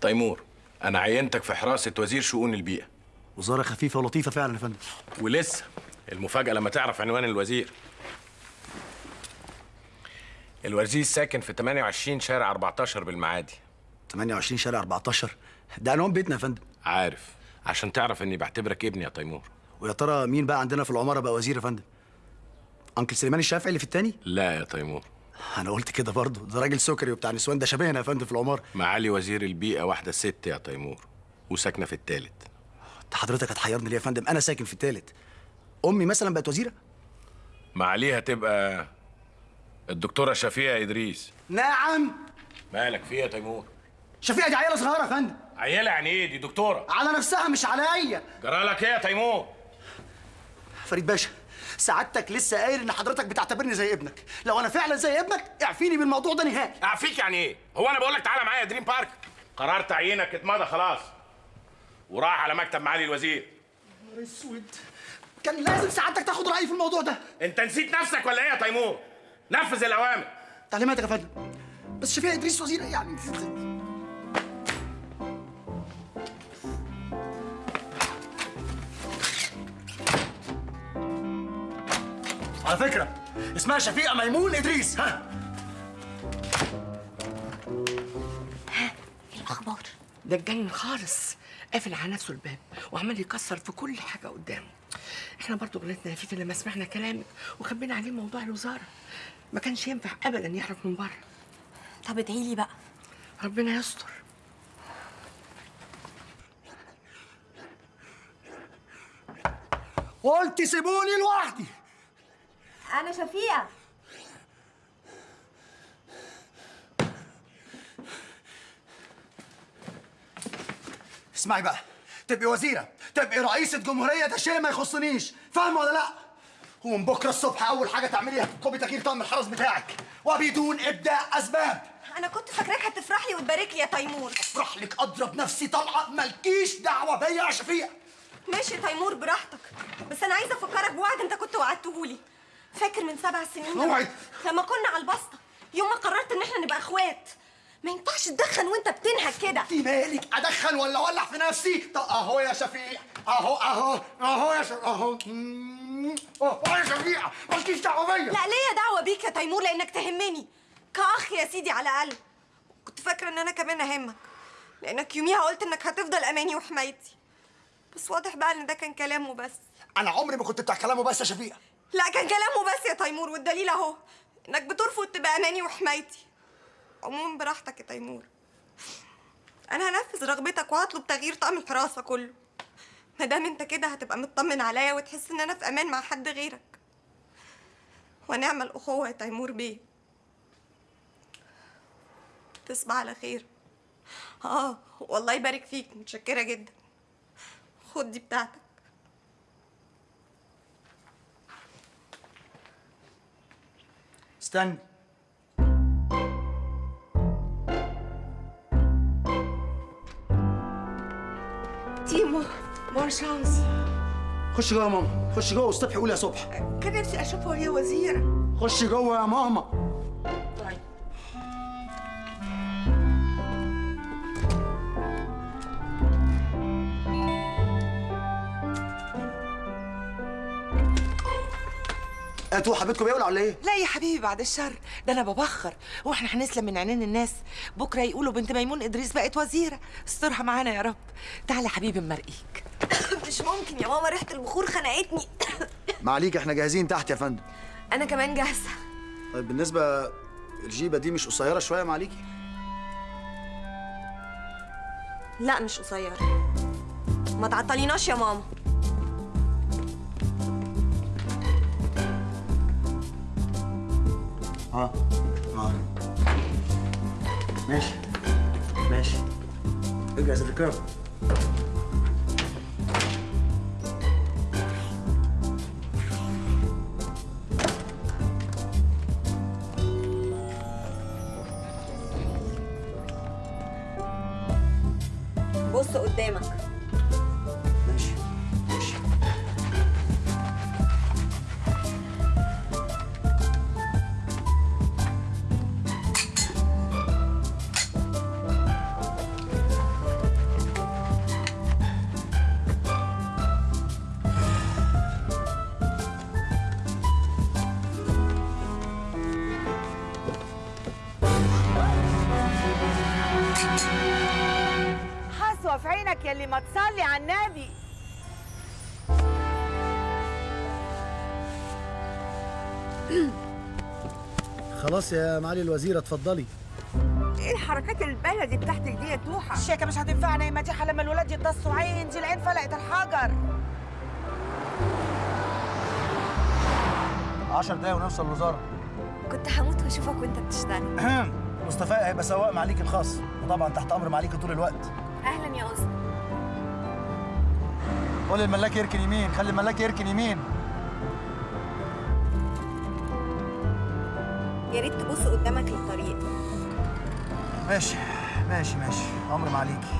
تيمور أنا عينتك في حراسة وزير شؤون البيئة. وزارة خفيفة ولطيفة فعلا يا فندم. ولسه المفاجأة لما تعرف عنوان الوزير. الوزير ساكن في 28 شارع 14 بالمعادي. 28 شارع 14 ده عنوان بيتنا يا فندم. عارف عشان تعرف إني بعتبرك ابني يا تيمور. ويا ترى مين بقى عندنا في العمارة بقى وزير يا فندم؟ أنكل سليمان الشافعي اللي في التاني؟ لا يا تيمور. أنا قلت كده برضه. ده راجل سكري وبتاع نسوان ده شبهنا يا فندم في العمارة. معالي وزير البيئة واحدة ست يا تيمور وساكنة في التالت. أنت حضرتك هتحيرني ليه يا فندم؟ أنا ساكن في التالت. أمي مثلا بقت وزيرة؟ معاليها تبقى الدكتورة شفيقة إدريس. نعم. مالك في يا تيمور؟ شفيقة دي عيلة صغيرة يا فندم. عيلة يعني إيه؟ دي دكتورة. على نفسها مش عليا. جرالك إيه يا تيمور؟ فريد باشا. سعادتك لسه قايل إن حضرتك بتعتبرني زي ابنك. لو أنا فعلا زي ابنك اعفيني بالموضوع ده نهائي. اعفيك يعني. إيه هو أنا بقول لك تعالى معايا دريم بارك. قرار تعيينك اتمضى خلاص. وراح على مكتب معالي الوزير. نهار أسود. كان لازم سعادتك تاخد رأيي في الموضوع ده. أنت نسيت نفسك ولا إيه يا تيمور؟ نفذ الأوامر. تعليماتك يا فندم. بس شفيع إدريس وزير يعني على فكرة اسمها شفيقة ميمون إدريس. ها؟ الأخبار؟ ده اتجنن خالص قافل على نفسه الباب وعمال يكسر في كل حاجة قدامه. إحنا برضو غلطنا يا فيفي لما سمعنا كلامك وخبينا عليه موضوع الوزارة. ما كانش ينفع ابدا يعرف من بره. طب ادعي لي بقى. ربنا يستر. قلت سيبوني لوحدي. أنا شفيقة. اسمعي بقى. تبقي وزيرة. تبقي رئيسة جمهورية ده شيء ما يخصنيش. فاهمة ولا لأ؟ ومن بكرة الصبح أول حاجة تعمليها تطلبي تغيير طقم الحرس بتاعك. وبدون إبداء أسباب. أنا كنت فاكراك هتفرح لي وتبارك لي يا تيمور. افرح لك. أضرب نفسي طلقة. مالكيش دعوة بيا يا شفيقة. ماشي يا تيمور براحتك. بس أنا عايزة أفكرك بوعد أنت كنت وعدتهولي. فاكر من سبع سنين موعد؟ لما كنا على البسطة. يوم ما قررت إن إحنا نبقى أخوات. ما ينفعش تدخن وأنت بتنهك كده. أنت مالك؟ أدخن ولا أولع في نفسي؟ طب أهو يا شفيق. أهو أهو أهو يا شفيق. أهو. مم. أهو يا شفيقة مالكيش دعوة بيا. لا ليا دعوة بيك يا تيمور لأنك تهمني. كأخ يا سيدي على الأقل. كنت فاكرة إن أنا كمان أهمك. لأنك يوميها قلت إنك هتفضل أماني وحمايتي. بس واضح بقى إن ده كان كلام وبس أنا عمري ما كنت بتاع كلام وبس يا شفيقة لا كان كلام وبس يا تيمور والدليل أهو إنك بترفض تبقى اماني وحمايتي. عموما براحتك يا تيمور. أنا هنفذ رغبتك وهطلب تغيير طقم الحراسة كله. ما دام أنت كده هتبقى مطمن عليا وتحس إن أنا في أمان مع حد غيرك. ونعمل اخوه يا تيمور بيه. تصبح على خير. آه والله يبارك فيك متشكرة جدا. خد دي بتاعتك. استنى تيمو بون شانس. خش جوه يا ماما خش جوه والصبح قول يا صبح. كان نفسي اشوفها وهي وزيرة. خش جوه يا ماما. أنتوا حبيبتكم بيولع ولا إيه؟ لا يا حبيبي بعد الشر. ده أنا ببخر. هو إحنا هنسلم من عينين الناس. بكرة يقولوا بنت ميمون إدريس بقت وزيرة. استرها معانا يا رب. تعالى يا حبيبي مرقيك مش ممكن يا ماما ريحة البخور خنقتني. معليك إحنا جاهزين تحت يا فندم. أنا كمان جاهزة. طيب بالنسبة الجيبة دي مش قصيرة شوية معليكي؟ لا مش قصيرة. ما تعطليناش يا ماما. آه. آه. ماشي. ماشي. الركاب بص يا معالي الوزيرة اتفضلي. إيه الحركات البلدي بتاعتك دي يا توحة؟ الشيكة مش هتنفعنا يا مديحة لما الولاد يتصوا عين دي العين فلقت الحجر. 10 دقايق ونوصل الوزارة كنت هموت وأشوفك وأنت بتشتغل. مصطفى هيبقى سواق معاليك الخاص. وطبعا تحت أمر معاليك طول الوقت. أهلا يا اسطى قول الملاك يركن يمين خلي الملاك يركن يمين. ريت تبص قدامك للطريق. ماشي ماشي ماشي. أمر ما عليكي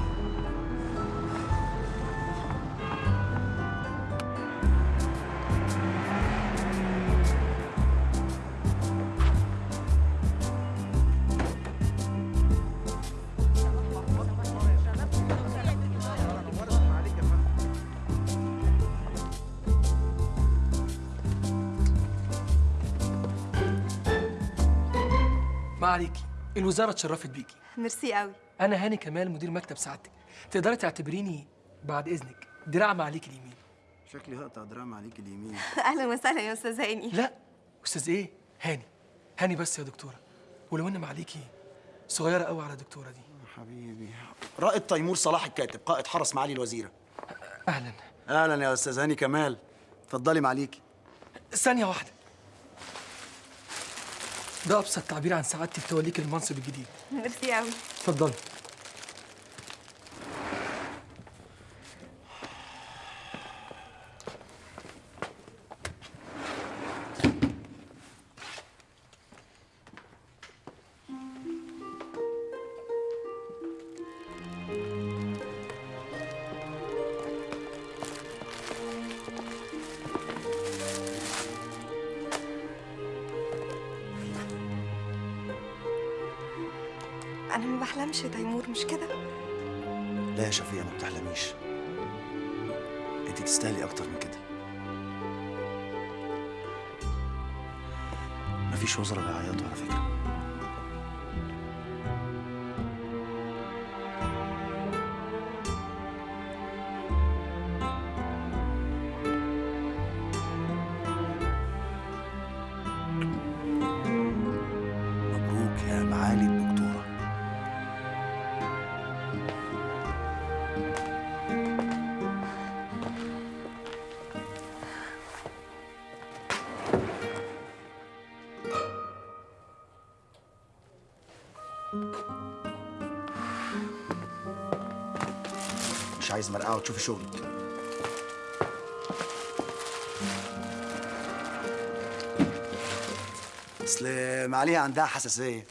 الوزاره اتشرفت بيكي. ميرسي قوي. أنا هاني كمال مدير مكتب سعادتك. تقدري تعتبريني بعد إذنك دراع معاليك اليمين. شكلي هقطع دراع معاليك اليمين. أهلا وسهلا يا أستاذ هاني. لا أستاذ إيه؟ هاني. هاني بس يا دكتورة. ولو إن معاليكي صغيرة قوي على الدكتوره دي. حبيبي. رائد تيمور صلاح الكاتب قائد حرس معالي الوزيرة. أهلا. أهلا يا أستاذ هاني كمال. اتفضلي معاليكي. ثانية واحدة. ده أبسط تعبير عن سعادتي في توليك المنصب الجديد. ميرسي قوي اتفضلي. بحلمش يا تيمور مش كده؟ لا يا شفيقة ما بتحلميش. انت تستاهلي أكتر من كده. مفيش وزراء بيعيطوا على فكرة وتشوفي شغلك. اصل معاليها عندها حساسية.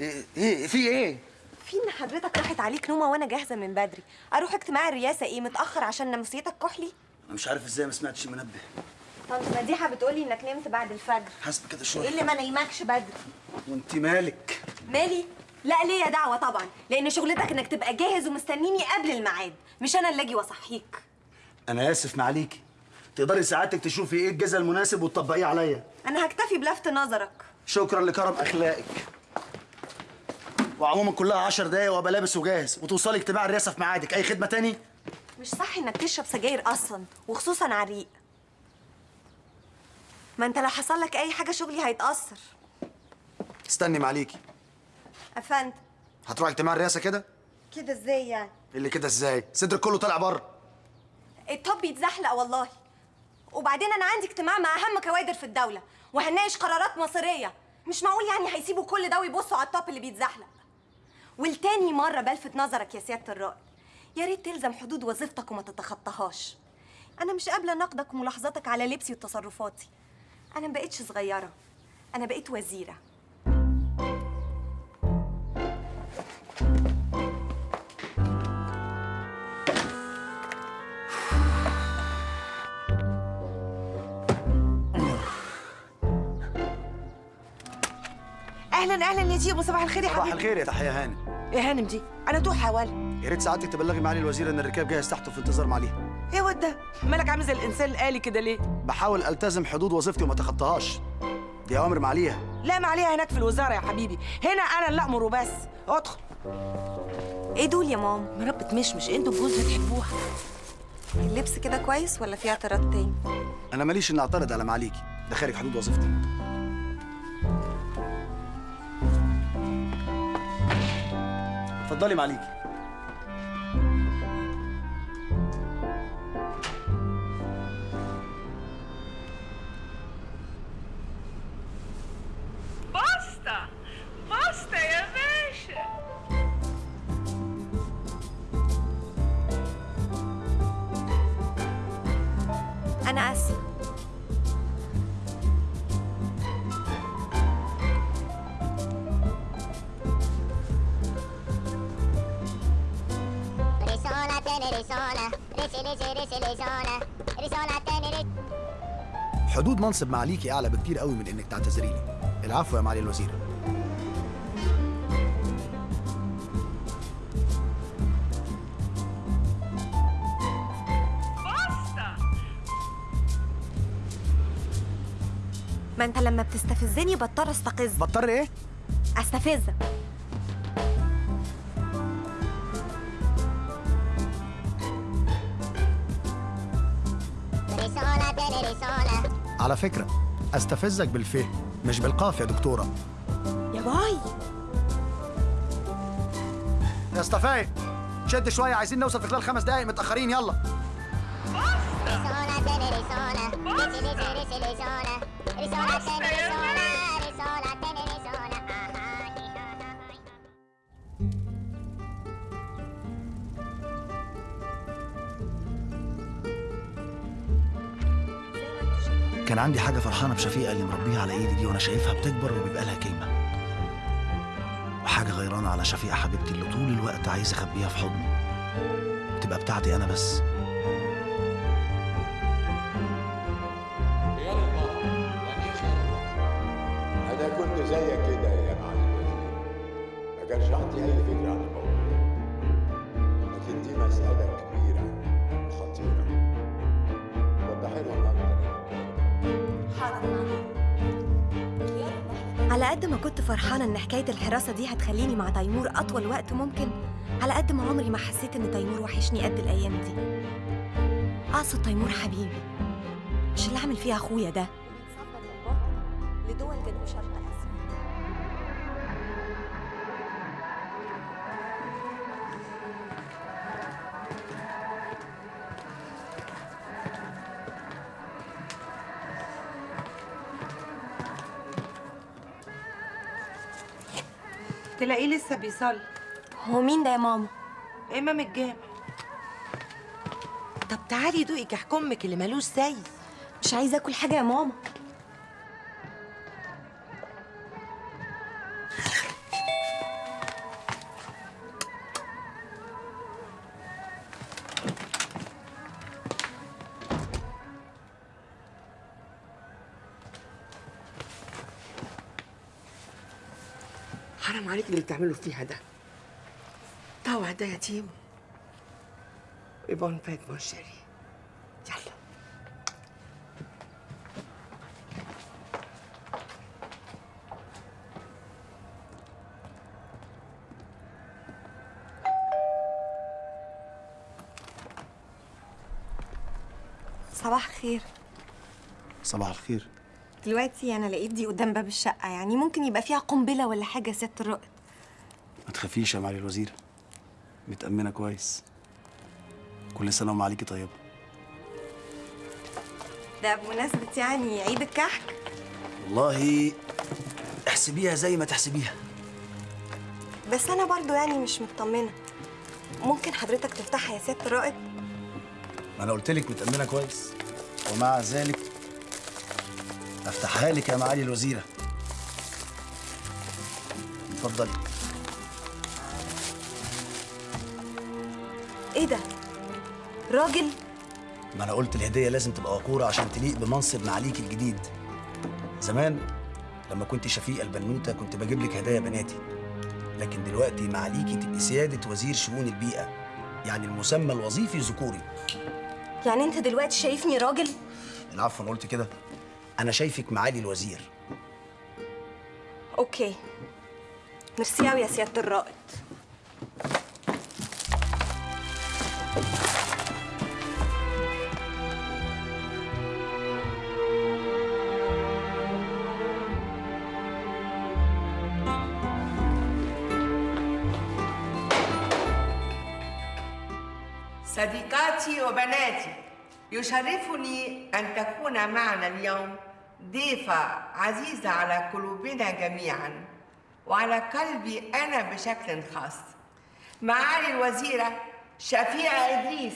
إيه إيه في إيه؟ في إن حضرتك راحت عليك نومة وأنا جاهزة من بدري. أروح اجتماع الرئاسة إيه؟ متأخر عشان نمسيتك كحلي؟ أنا مش عارف إزاي ما سمعتش المنبه. طنط مديحة بتقولي إنك نمت بعد الفجر. حسب كده إيه شوية اللي ما نايمكش بدري؟ وانت مالك؟ مالي؟ لا ليا دعوة طبعا لأن شغلتك إنك تبقى جاهز ومستنيني قبل الميعاد مش أنا اللي أجي وأصحيك. أنا آسف معاليكي تقدري ساعتك تشوفي إيه الجزء المناسب وتطبقيه عليا. أنا هكتفي بلفت نظرك. شكرا لكرم أخلاقك. وعموما كلها عشر دقايق وابقى لابس وجاهز وتوصلي اجتماع الرئاسه في ميعادك. أي خدمة تاني؟ مش صح إنك تشرب سجاير أصلا وخصوصا على الريق ما انت لو حصل لك اي حاجة شغلي هيتأثر. استني معاليكي افند هتروح اجتماع الرئاسة كده؟ كده إزاي يعني؟ اللي كده إزاي؟ صدرك كله طالع بره. الطب يتزحلق والله. وبعدين أنا عندي اجتماع مع أهم كوادر في الدولة وهناقش قرارات مصيرية. مش معقول يعني هيسيبوا كل ده ويبصوا على الطب اللي بيتزحلق. والتاني مرة بلفت نظرك يا سيادة الرائد يا ريت تلزم حدود وظيفتك وما تتخطاهاش. أنا مش قابلة نقدك وملاحظاتك على لبسي وتصرفاتي. أنا ما بقتش صغيرة. أنا بقيت وزيرة. أهلا أهلا يا جيبو صباح الخير يا صباح حبيبي. الخير يا تحية هاني. إيه هانم دي أنا توحه ولا يا ريت سعادتك تبلغي معالي الوزير إن الركاب جاهز تحته في انتظار معاليها. إيه واد ده؟ مالك عامل زي الإنسان الآلي كده ليه؟ بحاول ألتزم حدود وظيفتي وما اتخطاهاش. دي أوامر معاليها لا ما عليها هناك في الوزارة يا حبيبي. هنا أنا اللي أمر وبس. ادخل. إيه دول يا ماما؟ مربة مشمش أنتوا الجوز بتحبوها اللبس كده كويس ولا في اعتراض تاني؟ أنا ماليش إني أعترض على معاليكي. ده خارج حدود وظيفتي. اتفضلي معاليكي. حدود منصب معاليكي أعلى بكتير قوي من إنك تعتذري لي العفو يا معالي الوزير. ما أنت لما بتستفزني بضطر استقز بضطر إيه؟ استفزك فكرة. أستفزك بالفه مش بالقاف يا دكتورة. يا باي. يا استفاي شد شوية عايزين نوصل في خلال خمس دقايق متأخرين يلا. بشفيقه اللي مربيها على إيدي دي وأنا شايفها بتكبر وبيبقى لها كلمه وحاجة غيرانة على شفيقة حبيبتي اللي طول الوقت عايز اخبيها في حضني. تبقى بتاعتي أنا بس. فرحانة إن حكاية الحراسة دي هتخليني مع تيمور أطول وقت ممكن على قد ما عمري ما حسيت إن تيمور وحشني قد الأيام دي. أقصد تيمور حبيبي مش اللي عامل فيها أخويا ده. لدول جنوب شرق تلاقيه لسه بيصلي؟ هو مين ده يا ماما؟ امام الجامع. طب تعالي دوقي كحك أمك اللي ملوش زي مش عايزة آكل حاجة يا ماما. حرام عليك اللي بتعمله فيها ده. طوع ده يتيم ويبون فات منشري يلا. صباح الخير. صباح الخير. دلوقتي أنا لقيت دي قدام باب الشقة يعني ممكن يبقى فيها قنبلة ولا حاجة يا سيادة الرائد ما تخافيش يا معالي الوزير. متأمنة كويس. كل سنة ومعاليكي طيبة. ده بمناسبة يعني عيد الكحك؟ والله احسبيها زي ما تحسبيها. بس أنا برضو يعني مش مطمنة. ممكن حضرتك تفتحها يا سيادة الرائد ما أنا قلت لك متأمنة كويس. ومع ذلك أفتحها لك يا معالي الوزيرة. اتفضلي إيه ده؟ راجل؟ ما أنا قلت الهدية لازم تبقى وقورة عشان تليق بمنصب معاليك الجديد. زمان لما كنت شفيقة البنوتة كنت بجيب لك هدايا بناتي. لكن دلوقتي معاليكي تبقي سيادة وزير شؤون البيئة. يعني المسمى الوظيفي ذكوري. يعني أنت دلوقتي شايفني راجل؟ العفو أنا قلت كده. أنا شايفك معالي الوزير. okay. merci أوي يا سيادة الرائد. صديقاتي وبناتي يشرفني أن تكون معنا اليوم. ضيفة عزيزة على قلوبنا جميعا وعلى قلبي أنا بشكل خاص. معالي الوزيرة شفيقة إدريس.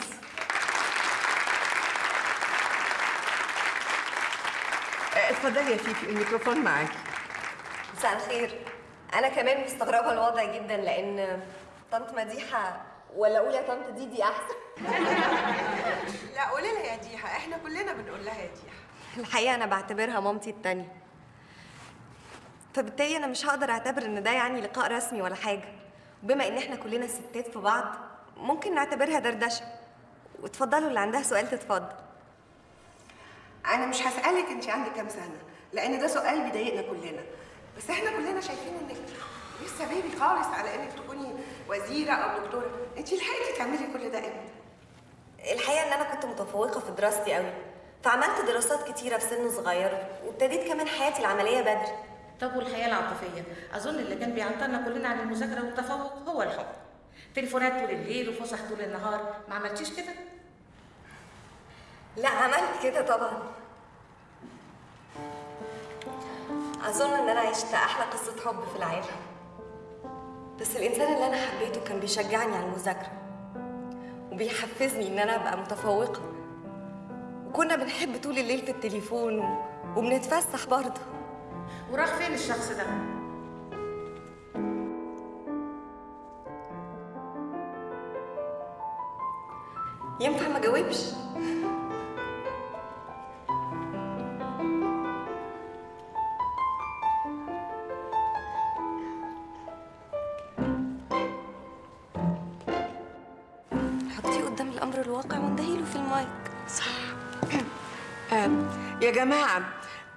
اتفضلي يا فيفي الميكروفون معاكي. مساء الخير. أنا كمان مستغربة الوضع جدا لأن طنط مديحة ولا أقول يا طنط ديدي أحسن؟ لا قولي لها يا ديحة. إحنا كلنا بنقول لها يا ديحة. الحقيقة أنا بعتبرها مامتي التانية. فبالتالي أنا مش هقدر أعتبر إن ده يعني لقاء رسمي ولا حاجة. وبما إن إحنا كلنا ستات في بعض ممكن نعتبرها دردشة. وتفضلوا اللي عندها سؤال تتفضل. أنا مش هسألك انت عندك كام سنة لأن ده سؤال بيضايقنا كلنا. بس إحنا كلنا شايفين إنك لسه بيبي خالص على إنك تكوني وزيرة أو دكتورة. انت لحقتي تعملي كل ده إمتى؟ الحقيقة إن أنا كنت متفوقة في دراستي قوي فعملت دراسات كتيرة في سن صغير وابتديت كمان حياتي العملية بدري. طب والحياة العاطفية؟ أظن اللي كان بيعطلنا كلنا عن المذاكرة والتفوق هو الحب. تليفونات طول الليل وفسح طول النهار ما عملتيش كده؟ لا عملت كده طبعا. أظن إن أنا عشت أحلى قصة حب في العالم بس الإنسان اللي أنا حبيته كان بيشجعني على المذاكرة وبيحفزني إن أنا أبقى متفوقة. وكنا بنحب طول الليل في التليفون و... وبنتفسح برضه. وراح فين الشخص ده؟ ينفع ما اجاوبش جماعة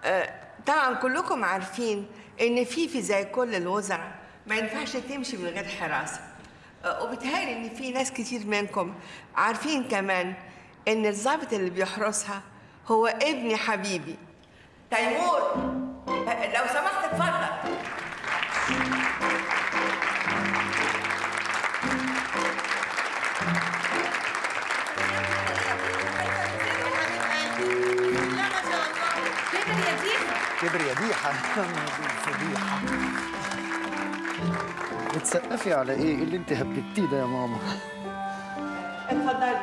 آه طبعا كلكم عارفين إن فيفي زي كل الوزراء ما ينفعش تمشي من غير حراسة. آه وبيتهيألي إن في ناس كتير منكم عارفين كمان إن الضابط اللي بيحرسها هو ابني حبيبي. تيمور آه لو سمحت اتفضل. ديحه كبر يا ديحة فضيحة بتسقفي على إيه؟ إيه اللي أنت هببتيه ده يا ماما؟ اتفضلي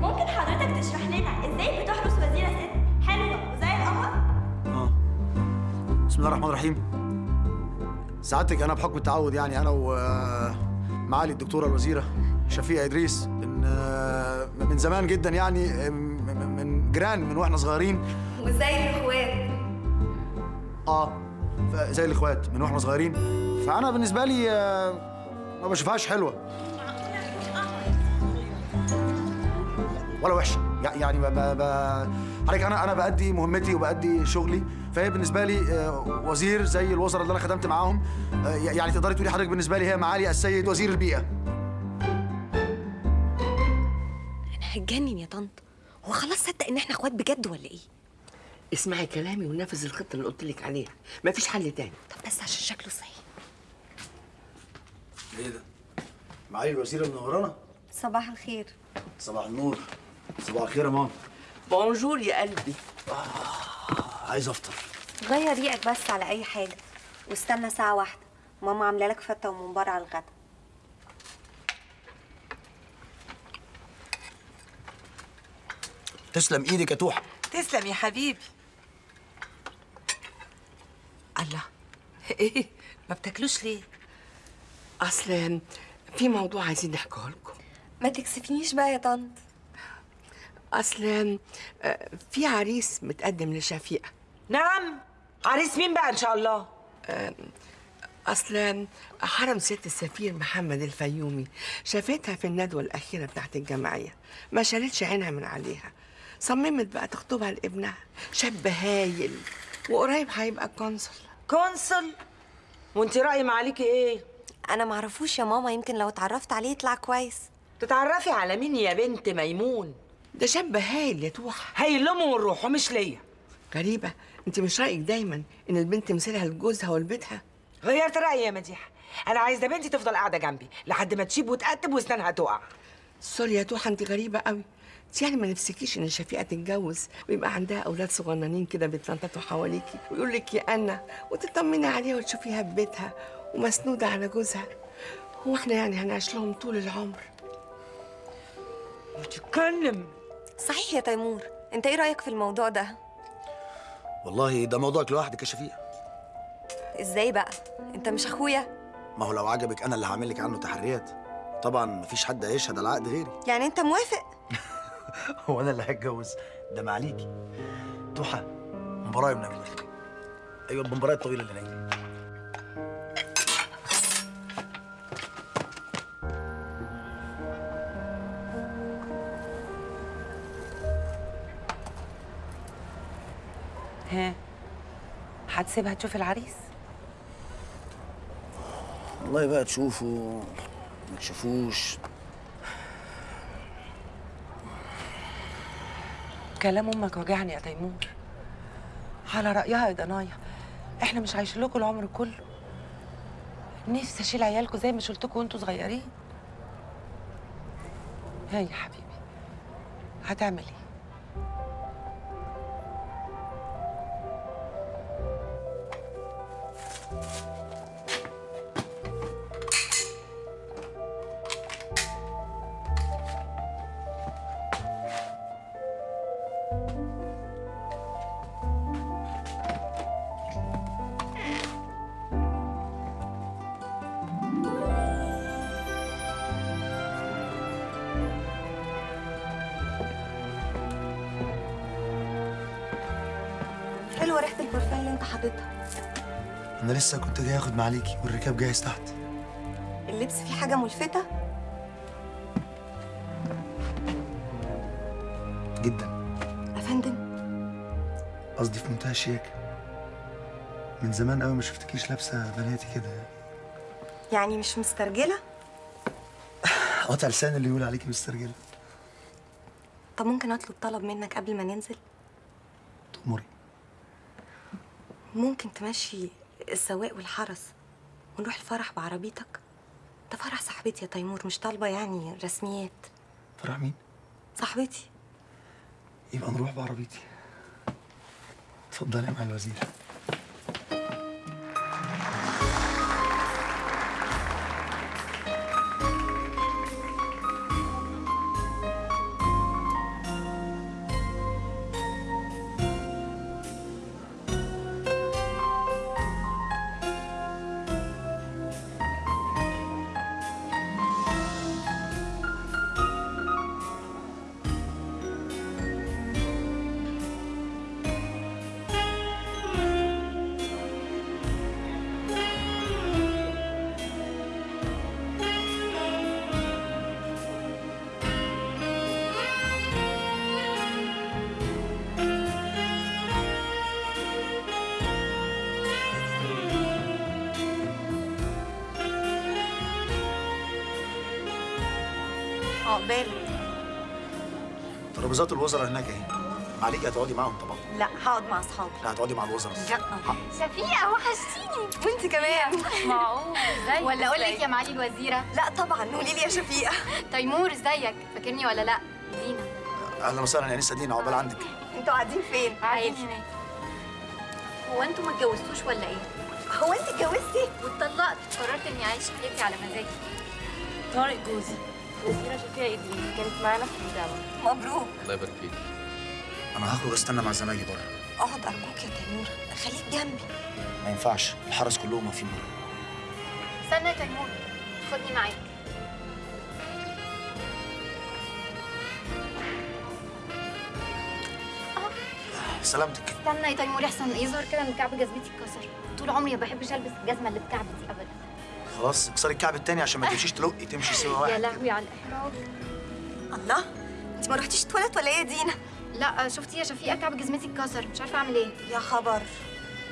ممكن حضرتك تشرح لنا إزاي بتحرس وزيرة ست حلوة وزي القمر؟ بسم الله الرحمن الرحيم سعادتك أنا بحكم التعود يعني أنا ومعالي الدكتورة الوزيرة شفيقة إدريس ان آه، من زمان جدا يعني آه، جيران من وإحنا صغيرين. وزي الإخوات. آه زي الإخوات من وإحنا صغيرين. فأنا بالنسبة لي آه، ما بشوفهاش حلوة. ولا وحشة. يع- يعني ب... ب... ب... حضرتك أنا أنا بأدي مهمتي وبأدي شغلي. فهي بالنسبة لي آه، وزير زي الوزراء اللي أنا خدمت معاهم. آه، يعني تقدري تقولي حضرتك بالنسبة لي هي معالي السيد وزير البيئة. أنا هتجنن يا طنط. هو خلاص صدق إن إحنا إخوات بجد ولا إيه؟ اسمعي كلامي ونفذ الخطة اللي قلت لك عليها. مفيش حل تاني. طب بس عشان شكله صحي إيه ده؟ معالي الوزيره منورانا صباح الخير. صباح النور. صباح الخير يا ماما. بونجور يا قلبي. عايز أفطر. غير ريقك بس على أي حاجة. واستنى ساعة واحدة. ماما عاملة لك فتة وممبار على الغدا. تسلم إيدك يا توحة. تسلم يا حبيبي. الله. إيه ما بتاكلوش ليه؟ أصل في موضوع عايزين نحكيه لكم. ما تكسفنيش بقى يا طنط. أصل آه، في عريس متقدم لشفيقة. نعم. عريس مين بقى إن شاء الله؟ أصل حرم ست السفير محمد الفيومي. شافتها في الندوة الأخيرة بتاعت الجمعية. ما شالتش عينها من عليها. صممت بقى تخطبها لابنها. شاب هايل. وقريب هيبقى قنصل consul؟ وانت رأي معاليكي إيه؟ أنا معرفوش يا ماما يمكن لو اتعرفت عليه يطلع كويس. تتعرفي على مين يا بنت ميمون؟ ده شاب هايل يا توحة هايل لامه ولروحه ومش ليا. غريبة انت مش رأيك دايما إن البنت مثلها لجوزها ولبيتها؟ غيرت رأيي يا مديحة. أنا عايزة بنتي تفضل قاعدة جنبي لحد ما تشيب وتقتب واسنانها تقع. sorry يا توحة انت غريبة قوي. انت يعني ما نفسكيش ان شفيقه تتجوز؟ ويبقى عندها أولاد صغننين كده بيتنططوا حواليكي ويقول لك يا أنا وتطمني عليها وتشوفيها في بيتها ومسنودة على جوزها. هو إحنا يعني هنعيش لهم طول العمر؟ بتتكلم. صحيح يا تيمور. انت إيه رأيك في الموضوع ده؟ والله ده موضوعك لوحدك يا شفيقة. إزاي بقى؟ انت مش اخويا؟ ما هو لو عجبك أنا اللي هعمل لك عنه تحريات. طبعا مفيش حد هيشهد على العقد غيري. يعني انت موافق؟ هو أنا اللي هتجوز. ده معليكي توحة مباراة يا منى أيوه المباراة الطويلة اللي نايمة ها هتسيبها تشوف العريس؟ والله بقى تشوفوا ما تشوفوش. كلام أمك وجعني يا تيمور. على رأيها يا ضنايا إحنا مش عايشين لكم العمر كله. نفسي أشيل عيالكم زي ما شلتكم وانتوا صغيرين. ها يا حبيبي هتعمل إيه؟ كنت جاي اخد معاليكي والركاب جاهز تحت اللبس فيه حاجة ملفتة؟ جدا. افندم قصدي في منتهى الشياكة. من زمان قوي ما شفتكيش لابسة بناتي كده. يعني مش مسترجلة؟ قطع لسان اللي يقول عليكي مسترجلة. طب ممكن أطلب طلب منك قبل ما ننزل؟ تأمري. ممكن تمشي السواق والحرس ونروح الفرح بعربيتك؟ ده فرح صاحبتي يا تيمور مش طالبة يعني رسميات. فرح مين؟ صاحبتي. يبقى نروح بعربيتي. اتفضلي معالي الوزير. الوزراء هناك اهي. معاليكي هتقعدي معاهم طبعا. لا هقعد مع أصحابي. لا هتقعدي مع الوزراء. لا. شفيقة وحشتيني. وأنت كمان. معقول؟ ازيك ولا أقول لك يا معالي الوزيرة؟ لا طبعا. قولي لي يا شفيقة. تيمور إزيك؟ فاكرني ولا لا؟ دينا أهلا وسهلا يا أنسة دينا عقبال عندك. أنتوا قاعدين فين؟ قاعدين هناك هو أنتوا ما اتجوزتوش ولا إيه؟ هو أنت اتجوزتي؟ واتطلقت. قررت إني أعيش حياتي على مزاجي. طارق جوزي. وزيرة شفيقة إدريس كانت معانا في الجامعة مبروك. الله يبارك فيك. أنا هخرج أستنى مع زمايلي بره. أقعد أرجوك يا تيمور. خليك جنبي. ما ينفعش. الحرس كلهم واقفين بره. استنى يا تيمور. خدني معاك. سلامتك. استنى يا تيمور. أحسن. يظهر كده ان كعب جزمتي اتكسر. طول عمري ما بحبش ألبس الجزمة اللي بكعب دي ابدا. خلاص اكسري الكعب التاني عشان ما تمشيش تلقي تمشي سوا يا واحد لهوي على الإحراج. الله انت ما رحتيش تواليت ولا إيه يا دينا؟ لا شفتي يا شفيقه كعب جزمتي اتكسر. مش عارفة أعمل إيه. يا خبر.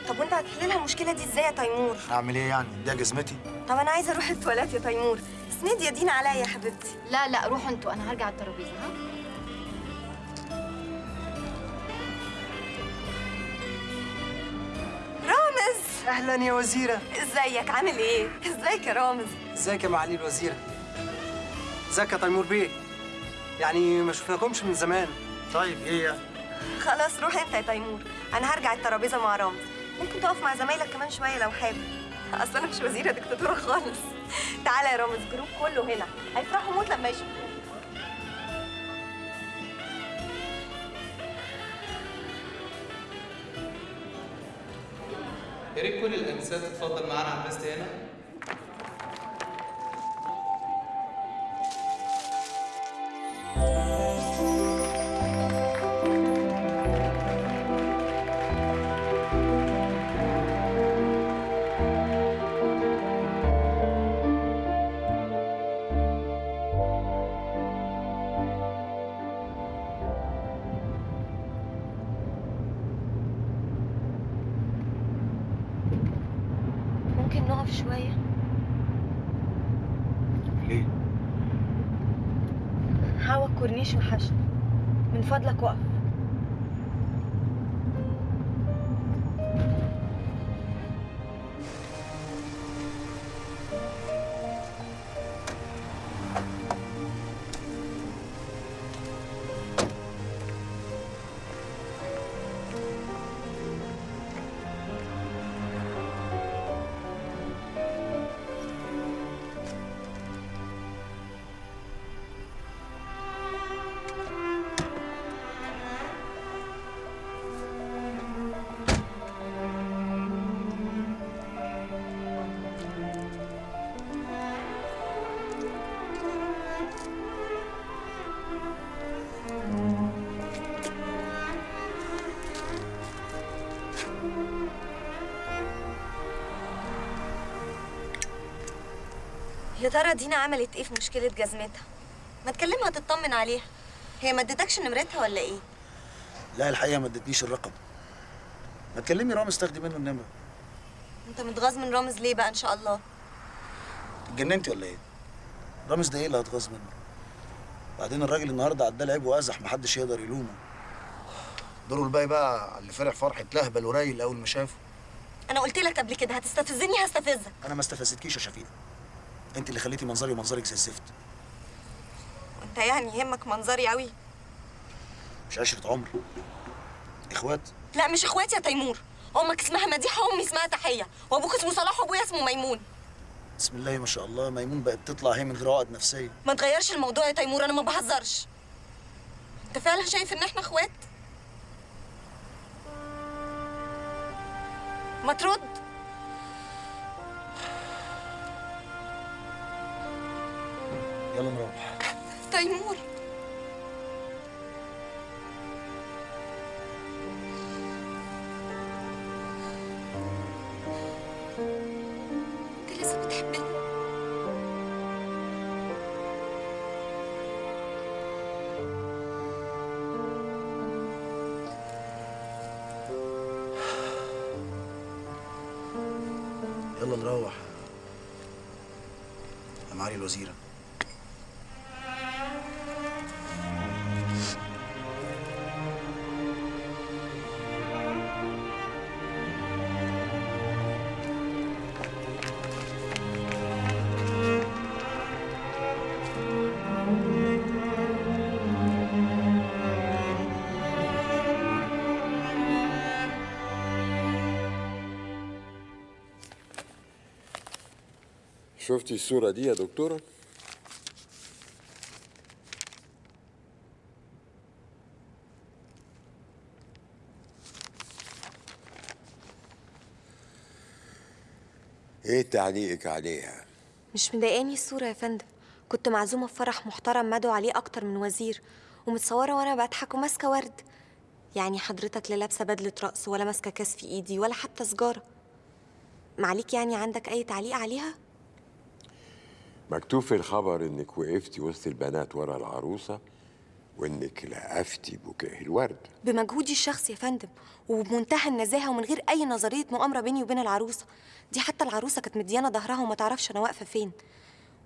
طب وانت هتحل لها المشكلة دي إزاي يا تيمور؟ أعمل إيه يعني؟ ده جزمتي. طب أنا عايزة أروح التواليت يا تيمور. اسندي يا دينا عليا يا حبيبتي. لا لا روحوا أنتوا. أنا هرجع الترابيزة ها؟ أهلا يا وزيرة. إزيك؟ عامل إيه؟ إزيك يا رامز؟ إزيك يا معالي الوزيرة؟ إزيك يا تيمور بيه؟ يعني ما شفناكمش من زمان. طيب إيه يعني خلاص روح أنت يا تيمور. أنا هرجع الترابيزة مع رامز. ممكن تقف مع زمايلك كمان شوية لو حابب. أصل أنا مش وزيرة دكتاتورة خالص. تعالى يا رامز group كله هنا. هيفرحوا موت لما يشوفوك. يا ريت كل الانسات تتفضل معانا على البست هنا. ممكن الكورنيش وحشني من فضلك وقف. ترى دينا عملت إيه في مشكلة جزمتها؟ ما تكلمها تطمن عليها. هي ما ادتكش نمرتها ولا إيه؟ لا الحقيقة ما ادتنيش الرقم. ما تكلمني رامز تاخدي منه النمرة. أنت متغاظ من رامز ليه بقى إن شاء الله؟ اتجننتي ولا إيه؟ رامز ده إيه اللي هتغاظ منه؟ بعدين الراجل النهارده عداه العيب وأزح محدش يقدر يلومه. دوره الباقي بقى اللي فرح فرحة لهبل ورايل أول ما شافه. أنا قلت لك قبل كده هتستفزني هستفزك. أنا ما استفزتكيش يا شفيقة. انت اللي خليتي منظري ومنظرك زي الزفت. انت يعني يهمك منظري قوي مش عشرة عمر. إخوات. لا مش اخواتي يا تيمور. أمك اسمها مديحة وأمي اسمها تحية وأبوك اسمه صلاح وأبويا اسمه ميمون. بسم الله ما شاء الله ميمون بقت تطلع هي من غير عقد نفسية. ما تغيرش الموضوع يا تيمور أنا ما بهزرش. أنت فعلا شايف إن إحنا إخوات؟ ما ترد. يلا نروح تيمور شفتي الصورة دي يا دكتورة؟ إيه تعليقك عليها؟ مش مضايقاني الصورة يا فندم كنت معزومة في فرح محترم مدعو عليه أكتر من وزير ومتصورة وأنا بضحك وماسكة ورد يعني حضرتك لا لابسة بدلة رقص ولا ماسكة كاس في إيدي ولا حتى سجارة معليك يعني عندك أي تعليق عليها؟ مكتوب في الخبر إنك وقفتي وسط البنات ورا العروسة وإنك لقفتي بوكيه الورد بمجهودي الشخصي يا فندم وبمنتهى النزاهة ومن غير أي نظرية مؤامرة بيني وبين العروسة دي حتى العروسة كانت مديانة ظهرها وما تعرفش أنا واقفة فين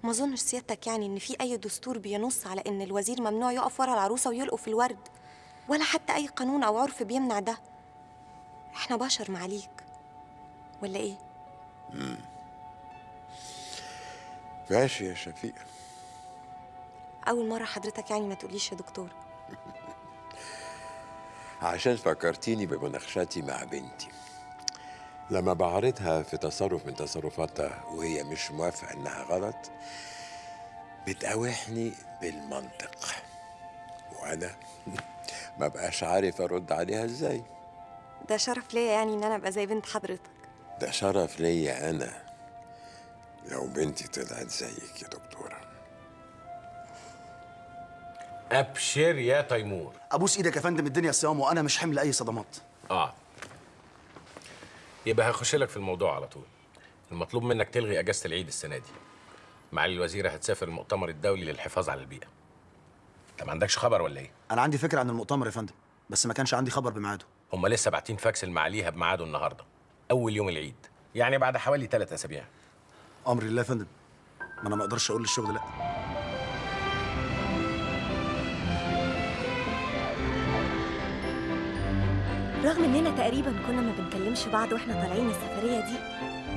ما أظنش سيادتك يعني إن في أي دستور بينص على إن الوزير ممنوع يقف ورا العروسة ويلقوا في الورد ولا حتى أي قانون أو عرف بيمنع ده إحنا بشر معاليك ولا إيه؟ مم. ماشي يا شفيقة أول مرة حضرتك يعني ما تقوليش يا دكتور. عشان فكرتيني بمناقشتي مع بنتي. لما بعرضها في تصرف من تصرفاتها وهي مش موافقة إنها غلط بتقاوحني بالمنطق. وأنا ما بقاش عارف أرد عليها إزاي. ده شرف ليا يعني إن أنا أبقى زي بنت حضرتك. ده شرف ليا أنا. لو بنتي طلعت زيك يا دكتورة. أبشر يا تيمور. أبوس إيدك يا فندم الدنيا صيام وأنا مش حمل أي صدمات. آه. يبقى هخش لك في الموضوع على طول. المطلوب منك تلغي أجازة العيد السنة دي. معالي الوزيره هتسافر المؤتمر الدولي للحفاظ على البيئة. أنت ما عندكش خبر ولا إيه؟ أنا عندي فكرة عن المؤتمر يا فندم بس ما كانش عندي خبر بميعاده. هم لسه باعتين فاكس لمعاليها بميعاده النهارده. أول يوم العيد. يعني بعد حوالي ثلاث أسابيع. أمر الله يا فندم. ما أنا ما أقدرش أقول للشغل لأ. رغم إننا تقريبا كنا ما بنكلمش بعض وإحنا طالعين السفرية دي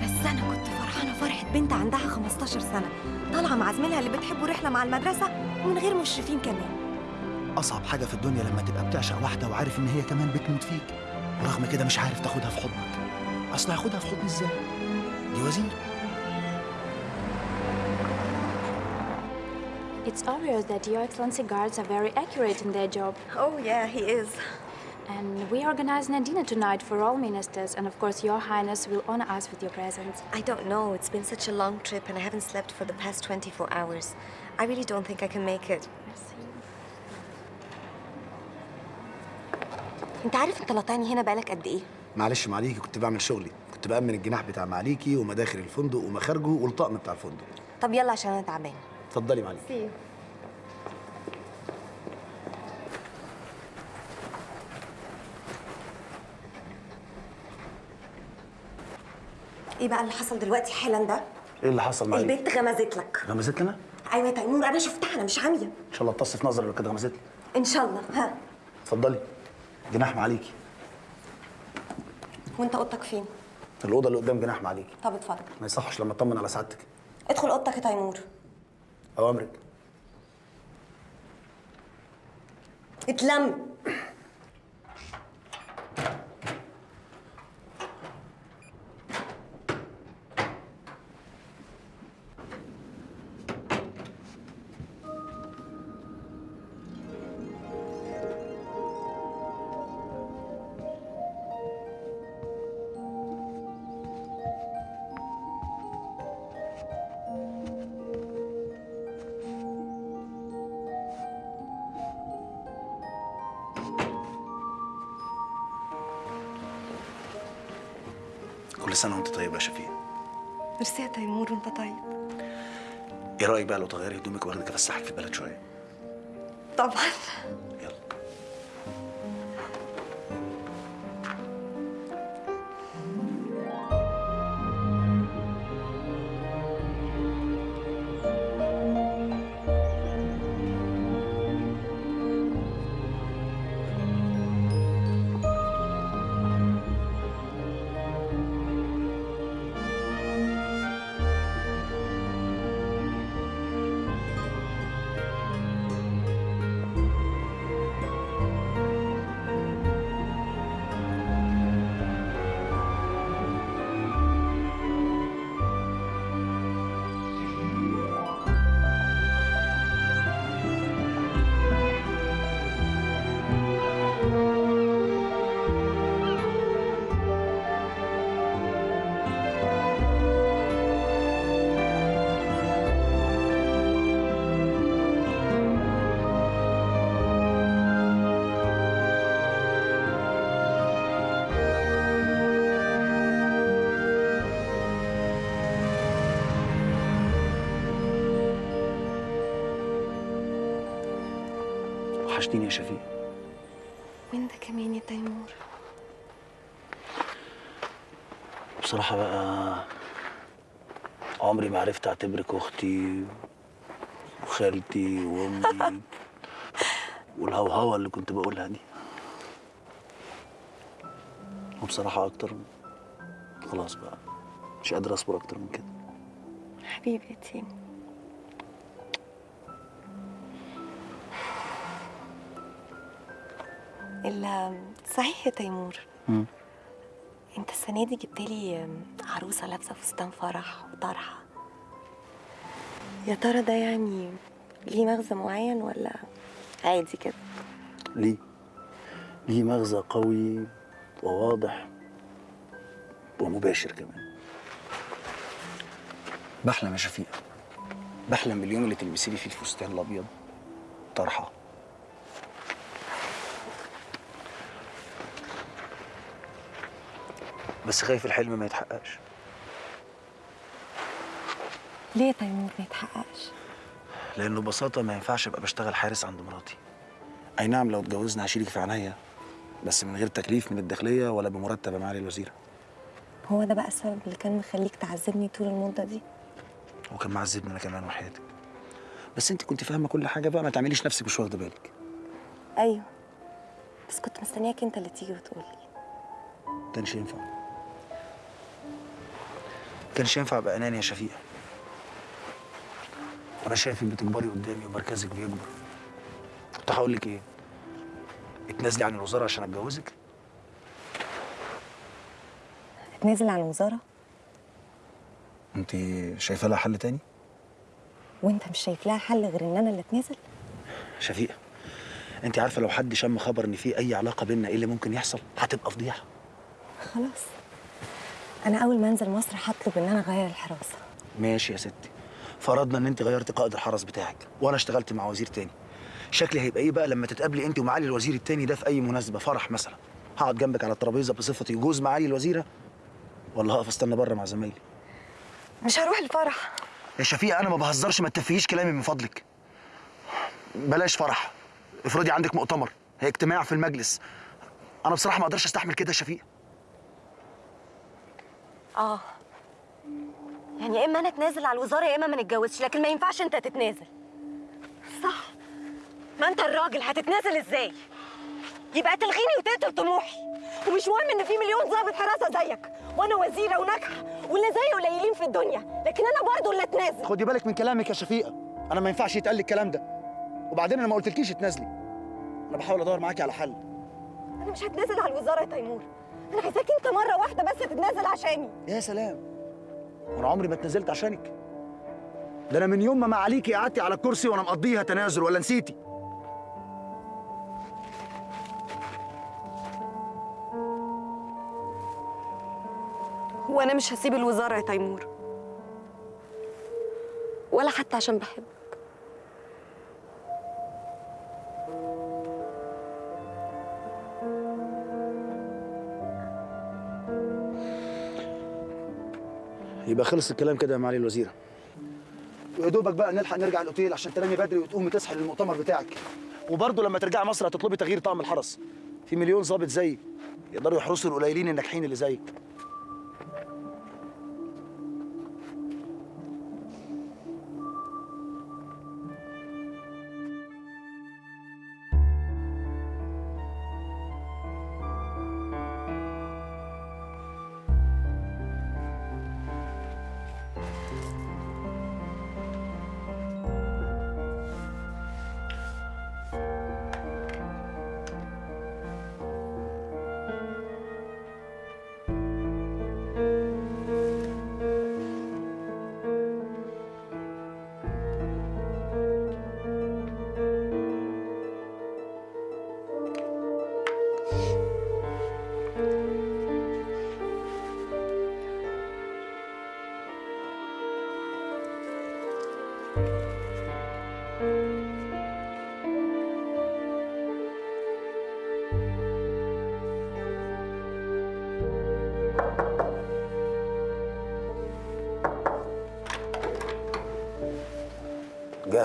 بس أنا كنت فرحانة فرحة بنت عندها 15 سنة طالعة مع زميلها اللي بتحبوا رحلة مع المدرسة ومن غير مشرفين كمان. أصعب حاجة في الدنيا لما تبقى بتعشق واحدة وعارف إن هي كمان بتموت فيك. ورغم كده مش عارف تاخدها في حضنك. أصل هاخدها في حضني إزاي؟ دي وزير. It's obvious that Your Excellency guards are very accurate in their job. Oh, yeah, he is. And we organizing a dinner tonight for all ministers, and of course, Your Highness will honor us with your presence. I don't know. It's been such a long trip and I haven't slept for the past 24 hours. I really don't think I can make it. انت عارف انت لطاني هنا بقالك قد ايه؟ معلش معليكي كنت بعمل شغلي كنت بأمن الجناح بتاع معليكي ومداخل الفندق ومخارجه والطقم بتاع الفندق طب يلا عشان انا تعبانه اتفضلي معليكي إيه بقى اللي حصل دلوقتي حالا ده؟ إيه اللي حصل معليكي البنت غمزت لك. غمزت لنا؟ أيوه يا تيمور أنا شفتها أنا مش عامية. إن شاء الله اتص في نظري لو كانت غمزت لي. إن شاء الله ها. اتفضلي. جناح معليكي وأنت أوضتك فين؟ الأوضة اللي قدام جناح معليكي طب اتفضل. ما يصحش لما اطمن على سعادتك. ادخل أوضتك يا تيمور. أوامرك. اتلم. بقى لو تغيري هدومك واخدك افسحك في البلد شوية. طبعا. بصراحه بقى. عمري ما عرفت اعتبرك أختي وخالتي وامي والهوهوة اللي كنت بقولها دي. وبصراحة أكتر خلاص بقى. مش قادر أصبر أكتر من كده. حبيبي تيمو ال- صحيح يا تيمور. مم. انت السنة دي جبت لي عروسة لابسة فستان فرح وطرحة. يا ترى ده يعني ليه مغزى معين ولا عادي كده؟ ليه؟ ليه مغزى قوي وواضح ومباشر كمان. بحلم يا شفيقة. بحلم باليوم اللي تلبسي لي فيه الفستان الأبيض طرحة. بس خايف الحلم ما يتحققش. ليه تيمور ما يتحققش؟ لأنه ببساطة ما ينفعش أبقى بشتغل حارس عند مراتي. أي نعم لو اتجوزنا هشيلك في عينيا بس من غير تكليف من الداخلية ولا بمرتب يا معالي الوزيره هو ده بقى السبب اللي كان مخليك تعذبني طول المدة دي؟ وكان معذبني أنا كمان وحياتك بس أنت كنت فاهمة كل حاجة بقى ما تعمليش نفسك مش واخدة بالك. أيوه بس كنت مستنياك أنت اللي تيجي وتقول لي كانش ينفع؟ كانش ينفع أبقى اناني يا شفيقه أنا شايفك بتكبري قدامي ومركزك بيكبر. كنت هقول لك إيه؟ اتنازلي عن الوزارة عشان أتجوزك؟ اتنازل عن الوزارة؟ أنت شايفة لها حل تاني؟ وأنت مش شايف لها حل غير إن أنا اللي أتنازل؟ شفيقة أنت عارفة لو حد شم خبر إن في أي علاقة بينا إيه اللي ممكن يحصل؟ هتبقى فضيحة. خلاص. أنا أول ما أنزل مصر هطلب إن أنا أغير الحراسة. ماشي يا ستي. فرضنا إن أنت غيرت قائد الحرس بتاعك وأنا اشتغلت مع وزير تاني. شكلي هيبقى إيه بقى لما تتقابلي أنت ومعالي الوزير التاني ده في أي مناسبة؟ فرح مثلا. هقعد جنبك على الترابيزة بصفتي جوز معالي الوزيرة. ولا هقف أستنى بره مع زمايلي. مش هروح الفرح. يا شفيقة أنا ما بهزرش ما تتفهيش كلامي من فضلك. بلاش فرح. افرضي عندك مؤتمر هي اجتماع في المجلس. أنا بصراحة ما أقدرش أستحمل كده يا شفيقة. آه. يعني يا إما أنا أتنازل على الوزارة يا إما ما نتجوزش لكن ما ينفعش أنت تتنازل. صح. ما أنت الراجل هتتنازل إزاي؟ يبقى تلغيني وتقتل طموحي. ومش مهم إن في مليون ضابط حراسة زيك وأنا وزيرة وناجحة واللي زيي قليلين في الدنيا لكن أنا برضه اللي أتنازل. خدي بالك من كلامك يا شفيقة. أنا ما ينفعش يتقال لي الكلام ده. وبعدين أنا ما قلتلكيش اتنازلي. أنا بحاول أدور معاكي على حل. أنا مش هتنازل على الوزارة يا تيمور. أنا عايزاك أنت مرة واحدة بس تتنازل عشاني. يا سلام. وأنا عمري ما اتنازلت عشانك. ده أنا من يوم ما معاليكي قعدتي على الكرسي وأنا مقضيها تنازل ولا نسيتي. وأنا مش هسيب الوزارة يا تيمور. ولا حتى عشان بحبك. يبقى خلص الكلام كده يا معالي الوزيره ويا دوبك بقى نلحق نرجع الأوتيل عشان تنامي بدري وتقومي تصحي للمؤتمر بتاعك. وبرضه لما ترجعي مصر هتطلبي تغيير طقم الحرس. في مليون ظابط زيي يقدروا يحرسوا القليلين الناجحين اللي زيك.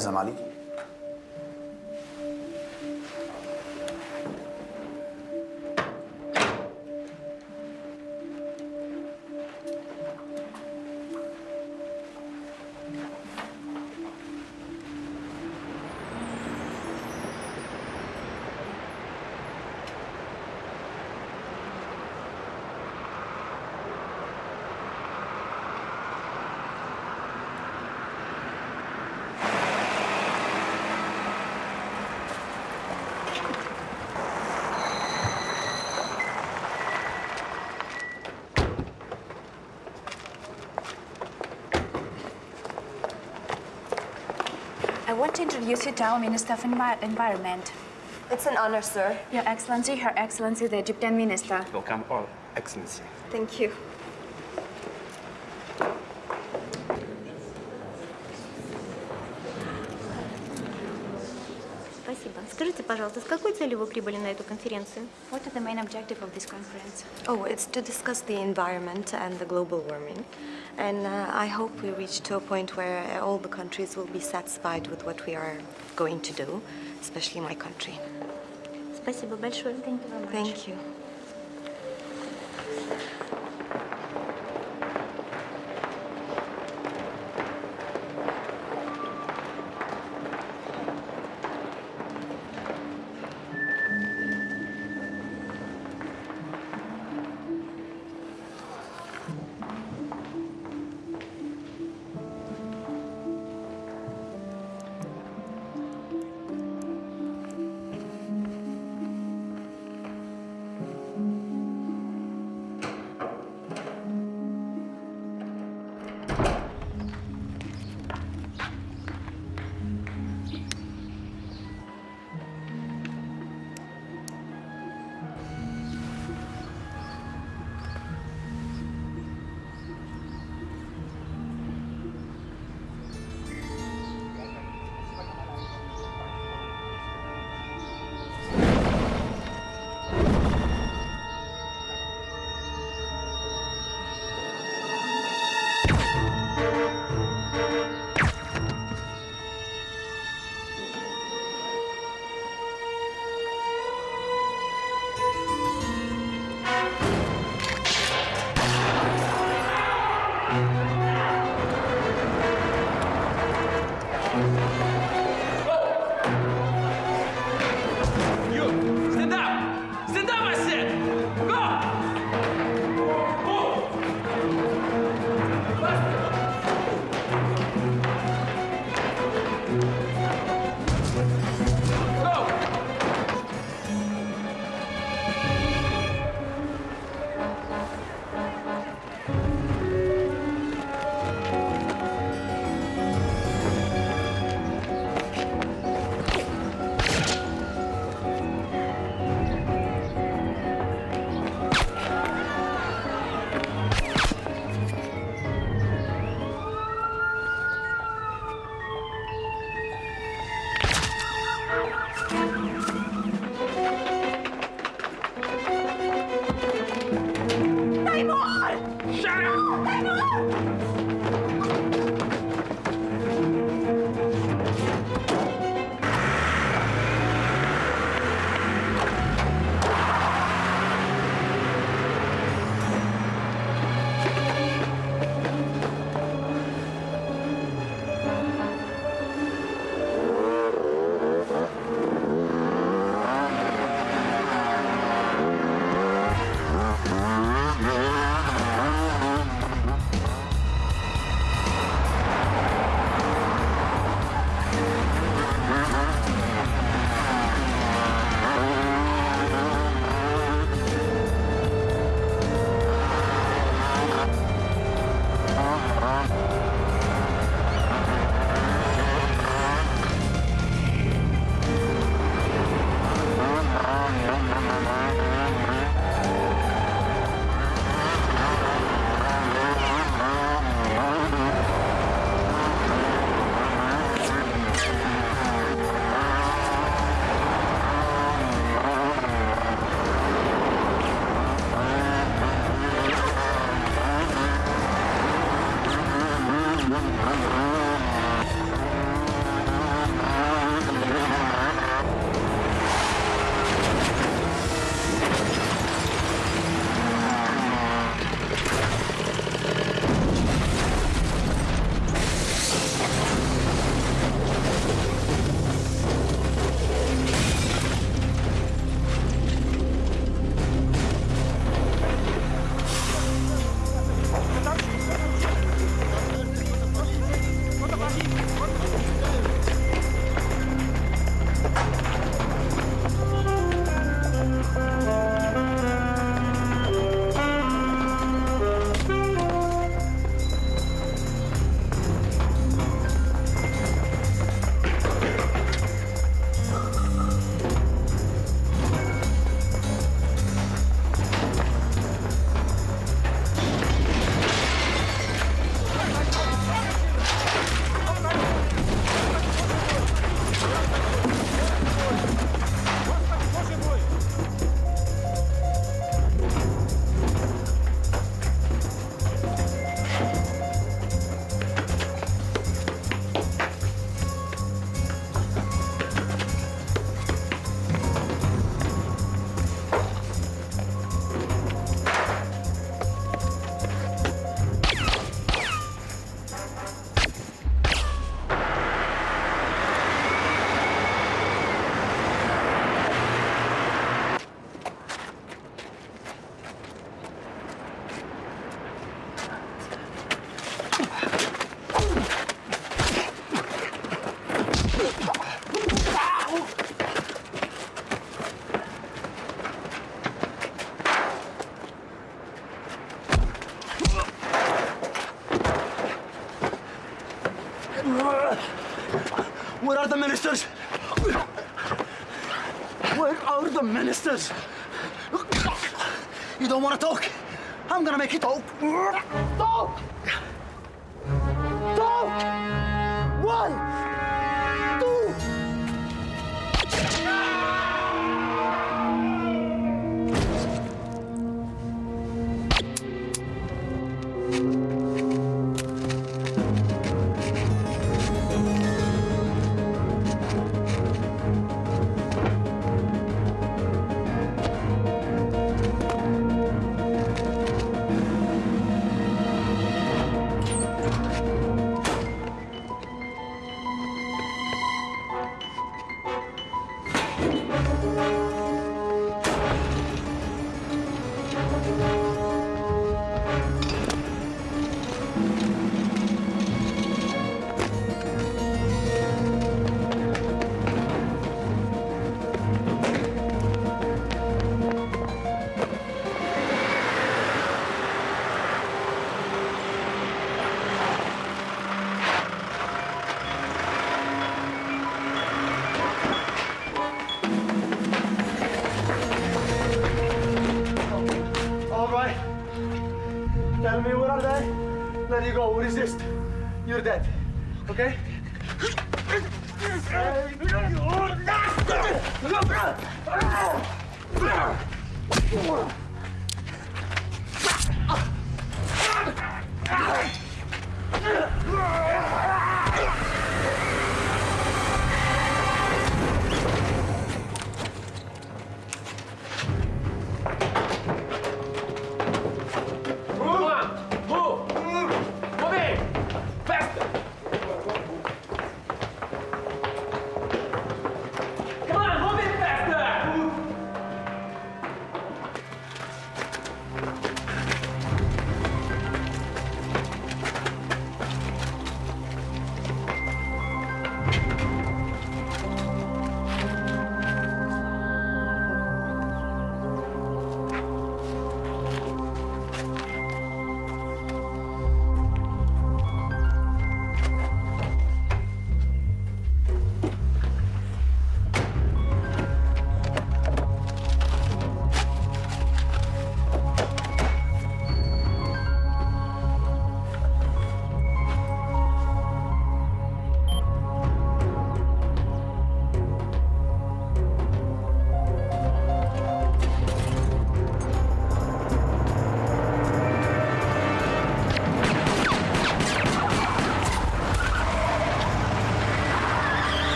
جاهزه يا want to introduce you to our Minister of Envi Environment. It's an honor, sir. Your Excellency, Her Excellency, the Egyptian Minister. Welcome all, Excellency. Thank you. Спасибо. Скажите, пожалуйста, с какой целью вы прибыли на эту конференцию? What is the main objective of this conference? Oh, it's to discuss the environment and the global warming And uh, I hope we reach to a point where all the countries will be satisfied with what we are going to do, especially my country. Спасибо большое. Thank you very much. Thank you. You,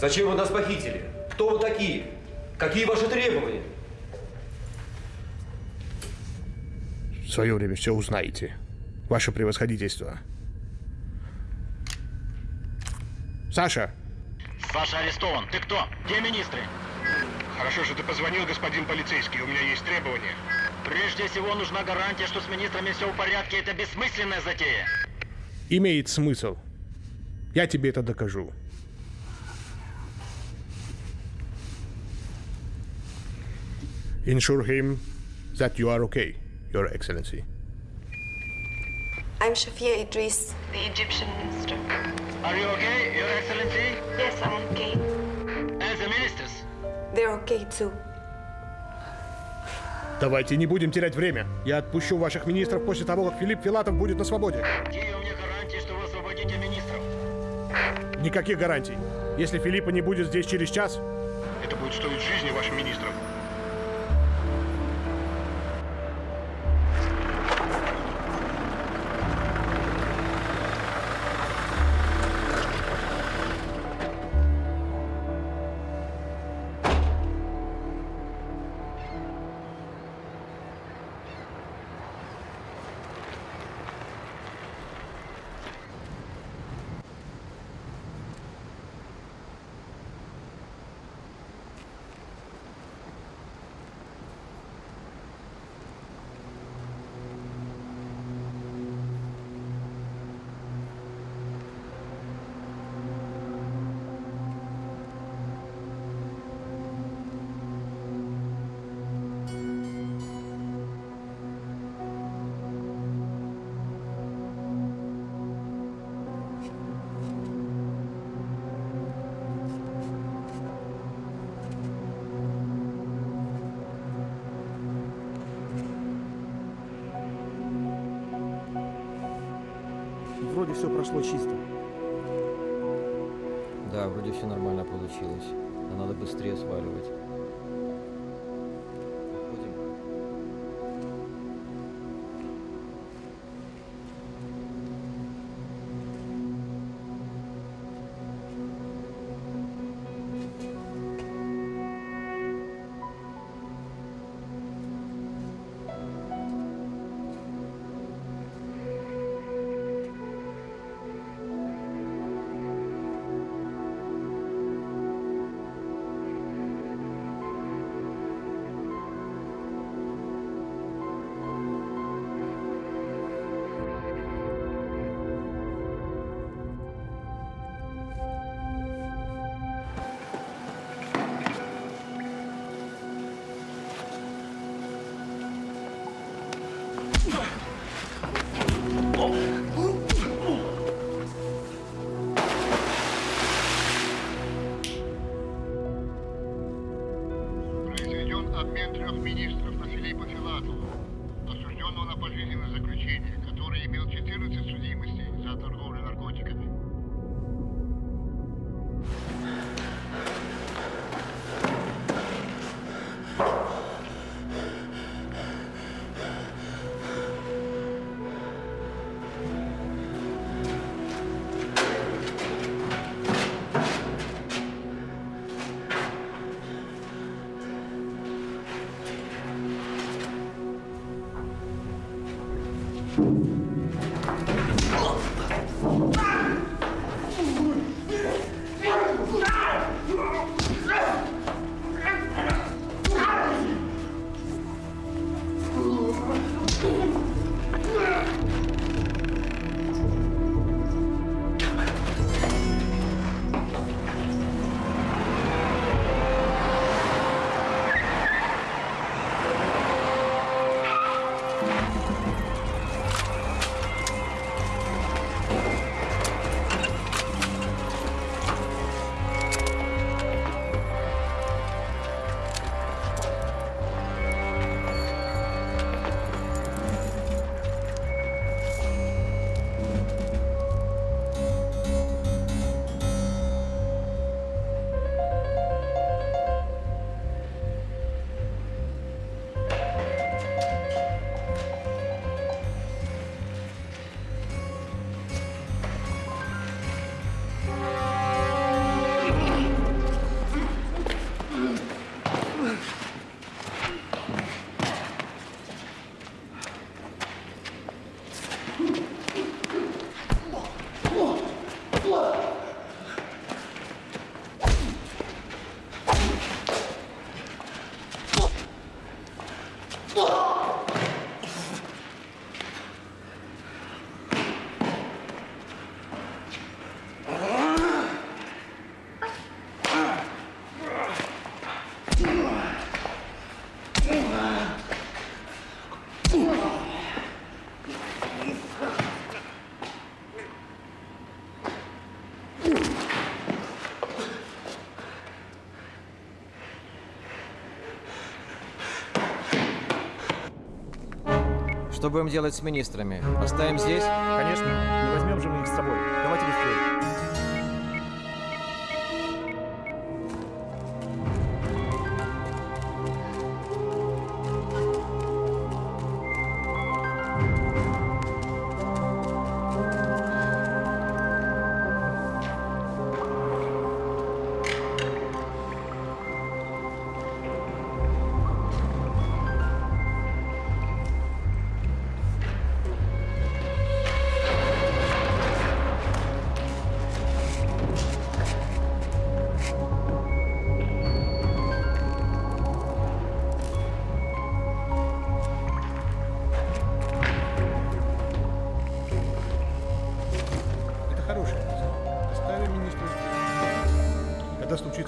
Зачем вы нас похитили? Кто вы такие? Какие ваши требования? В свое время все узнаете. Ваше превосходительство. Саша! Саша арестован. Ты кто? Где министры? Хорошо, что ты позвонил, господин полицейский. У меня есть требования. Прежде всего нужна гарантия, что с министрами все в порядке. Это бессмысленная затея. Имеет смысл. Я тебе это докажу. Ensure him that you are okay, Your Excellency. I'm Shafia Idris, the Egyptian minister. Are you okay, Your Excellency? Yes, I'm okay. And the ministers? They're okay too. Давайте не будем терять время. Я отпущу ваших министров после того, как Филипп Филатов будет на свободе. Какие у меня гарантии, что вы освободите министров? Никаких гарантий. Если Филиппа не будет здесь через час, Это будет стоить жизни вашим министрам. вроде Что будем делать с министрами? Оставим здесь? Конечно. Не возьмем же мы их с собой. Давайте быстрее.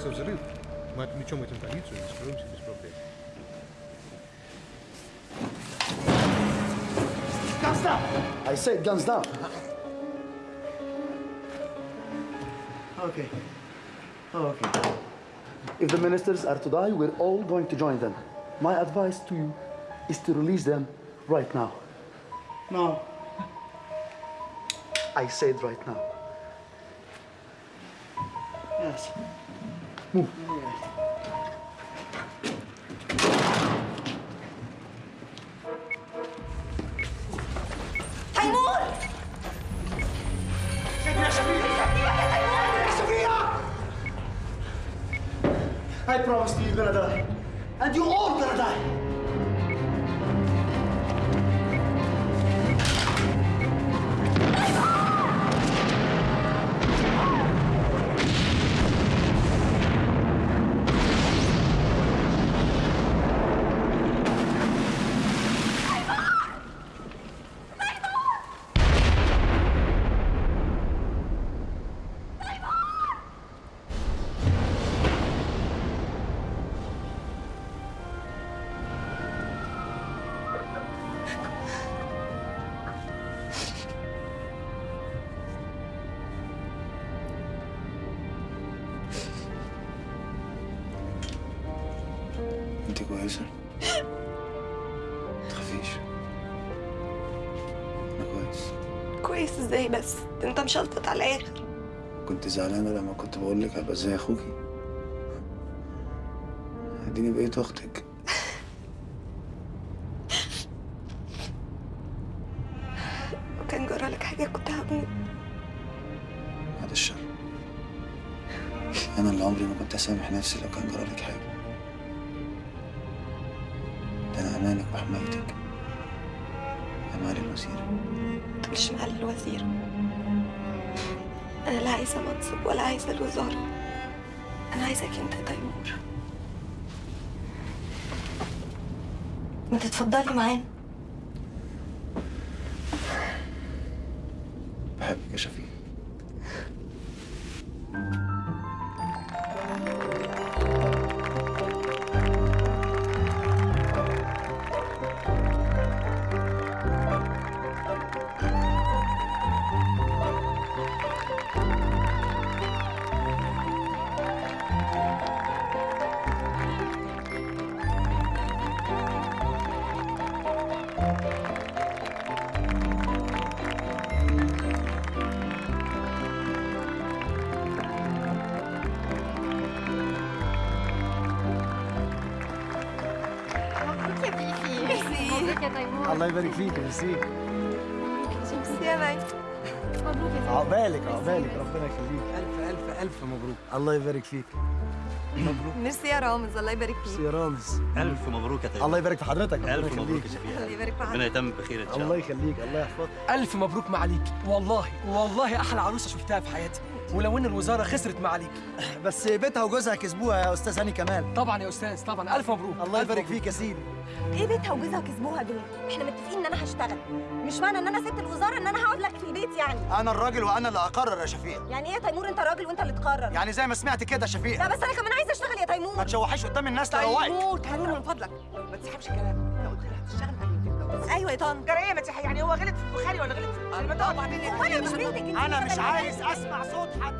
здесь. Когда случится взрыв, мы отвлечем этим полицию и скроемся без проблем. Guns down! I said guns down. Okay. Oh, okay. If the ministers are to die, we're all going to join them. My advice to you is to release them right now. Now. I said right now. Yes. Move. على الآخر. كنت زعلانة لما كنت بقول لك هبقى زي أخوكي. اديني بقيت أختك لو كان جرى لك حاجة كنت هموت بعد الشر. أنا اللي عمري ما كنت أسامح نفسي لو كان جرى لك أنا عايزك يا تيمور. ما تتفضلي معانا. فيك. مبروك. ميرسي يا رامز الله يبارك ميرسي فيك يا رامز. ألف مبروك يا تيمور الله يبارك في حضرتك. ألف مبروك. يا شفيق. في ربنا يتم بخير إن شاء الله الله. يخليك الله يحفظك. ألف مبروك معاليك. والله والله أحلى عروسة شفتها في حياتي. ولو إن الوزارة خسرت معاليك. بس بيتها وجوزها كسبوها يا أستاذ هاني كمال. طبعا يا أستاذ طبعا. ألف مبروك. الله يبارك. فيك يا سيدي. إيه بيتها وجوزها كسبوها دول. إحنا متفقين إن أنا هشتغل. مش معنى إن أنا سبت الوزارة إن أنا هقعد لك في البيت يعني. أنا الراجل وأنا اللي أقرر يا شفيق. يعني إيه يا تيمور؟ أنت راجل وأنت اللي تقرر. يعني زي ما سمعت كده يا شفيق. لا بس أنا كمان عايزة أشتغل يا تيمور. ما تشوحيش قدام الناس تروقك تيمور تيمور من فضلك. ما تسحبش كلام لو قلت لها هتشتغل هتتجوز أيوه يا طن جرى إيه ما يعني هو غلط في البخاري ولا غلط في البخاري ما تقعد بعدين وأنا مش بنتك انت أنا مش عايز. أسمع صوت حد.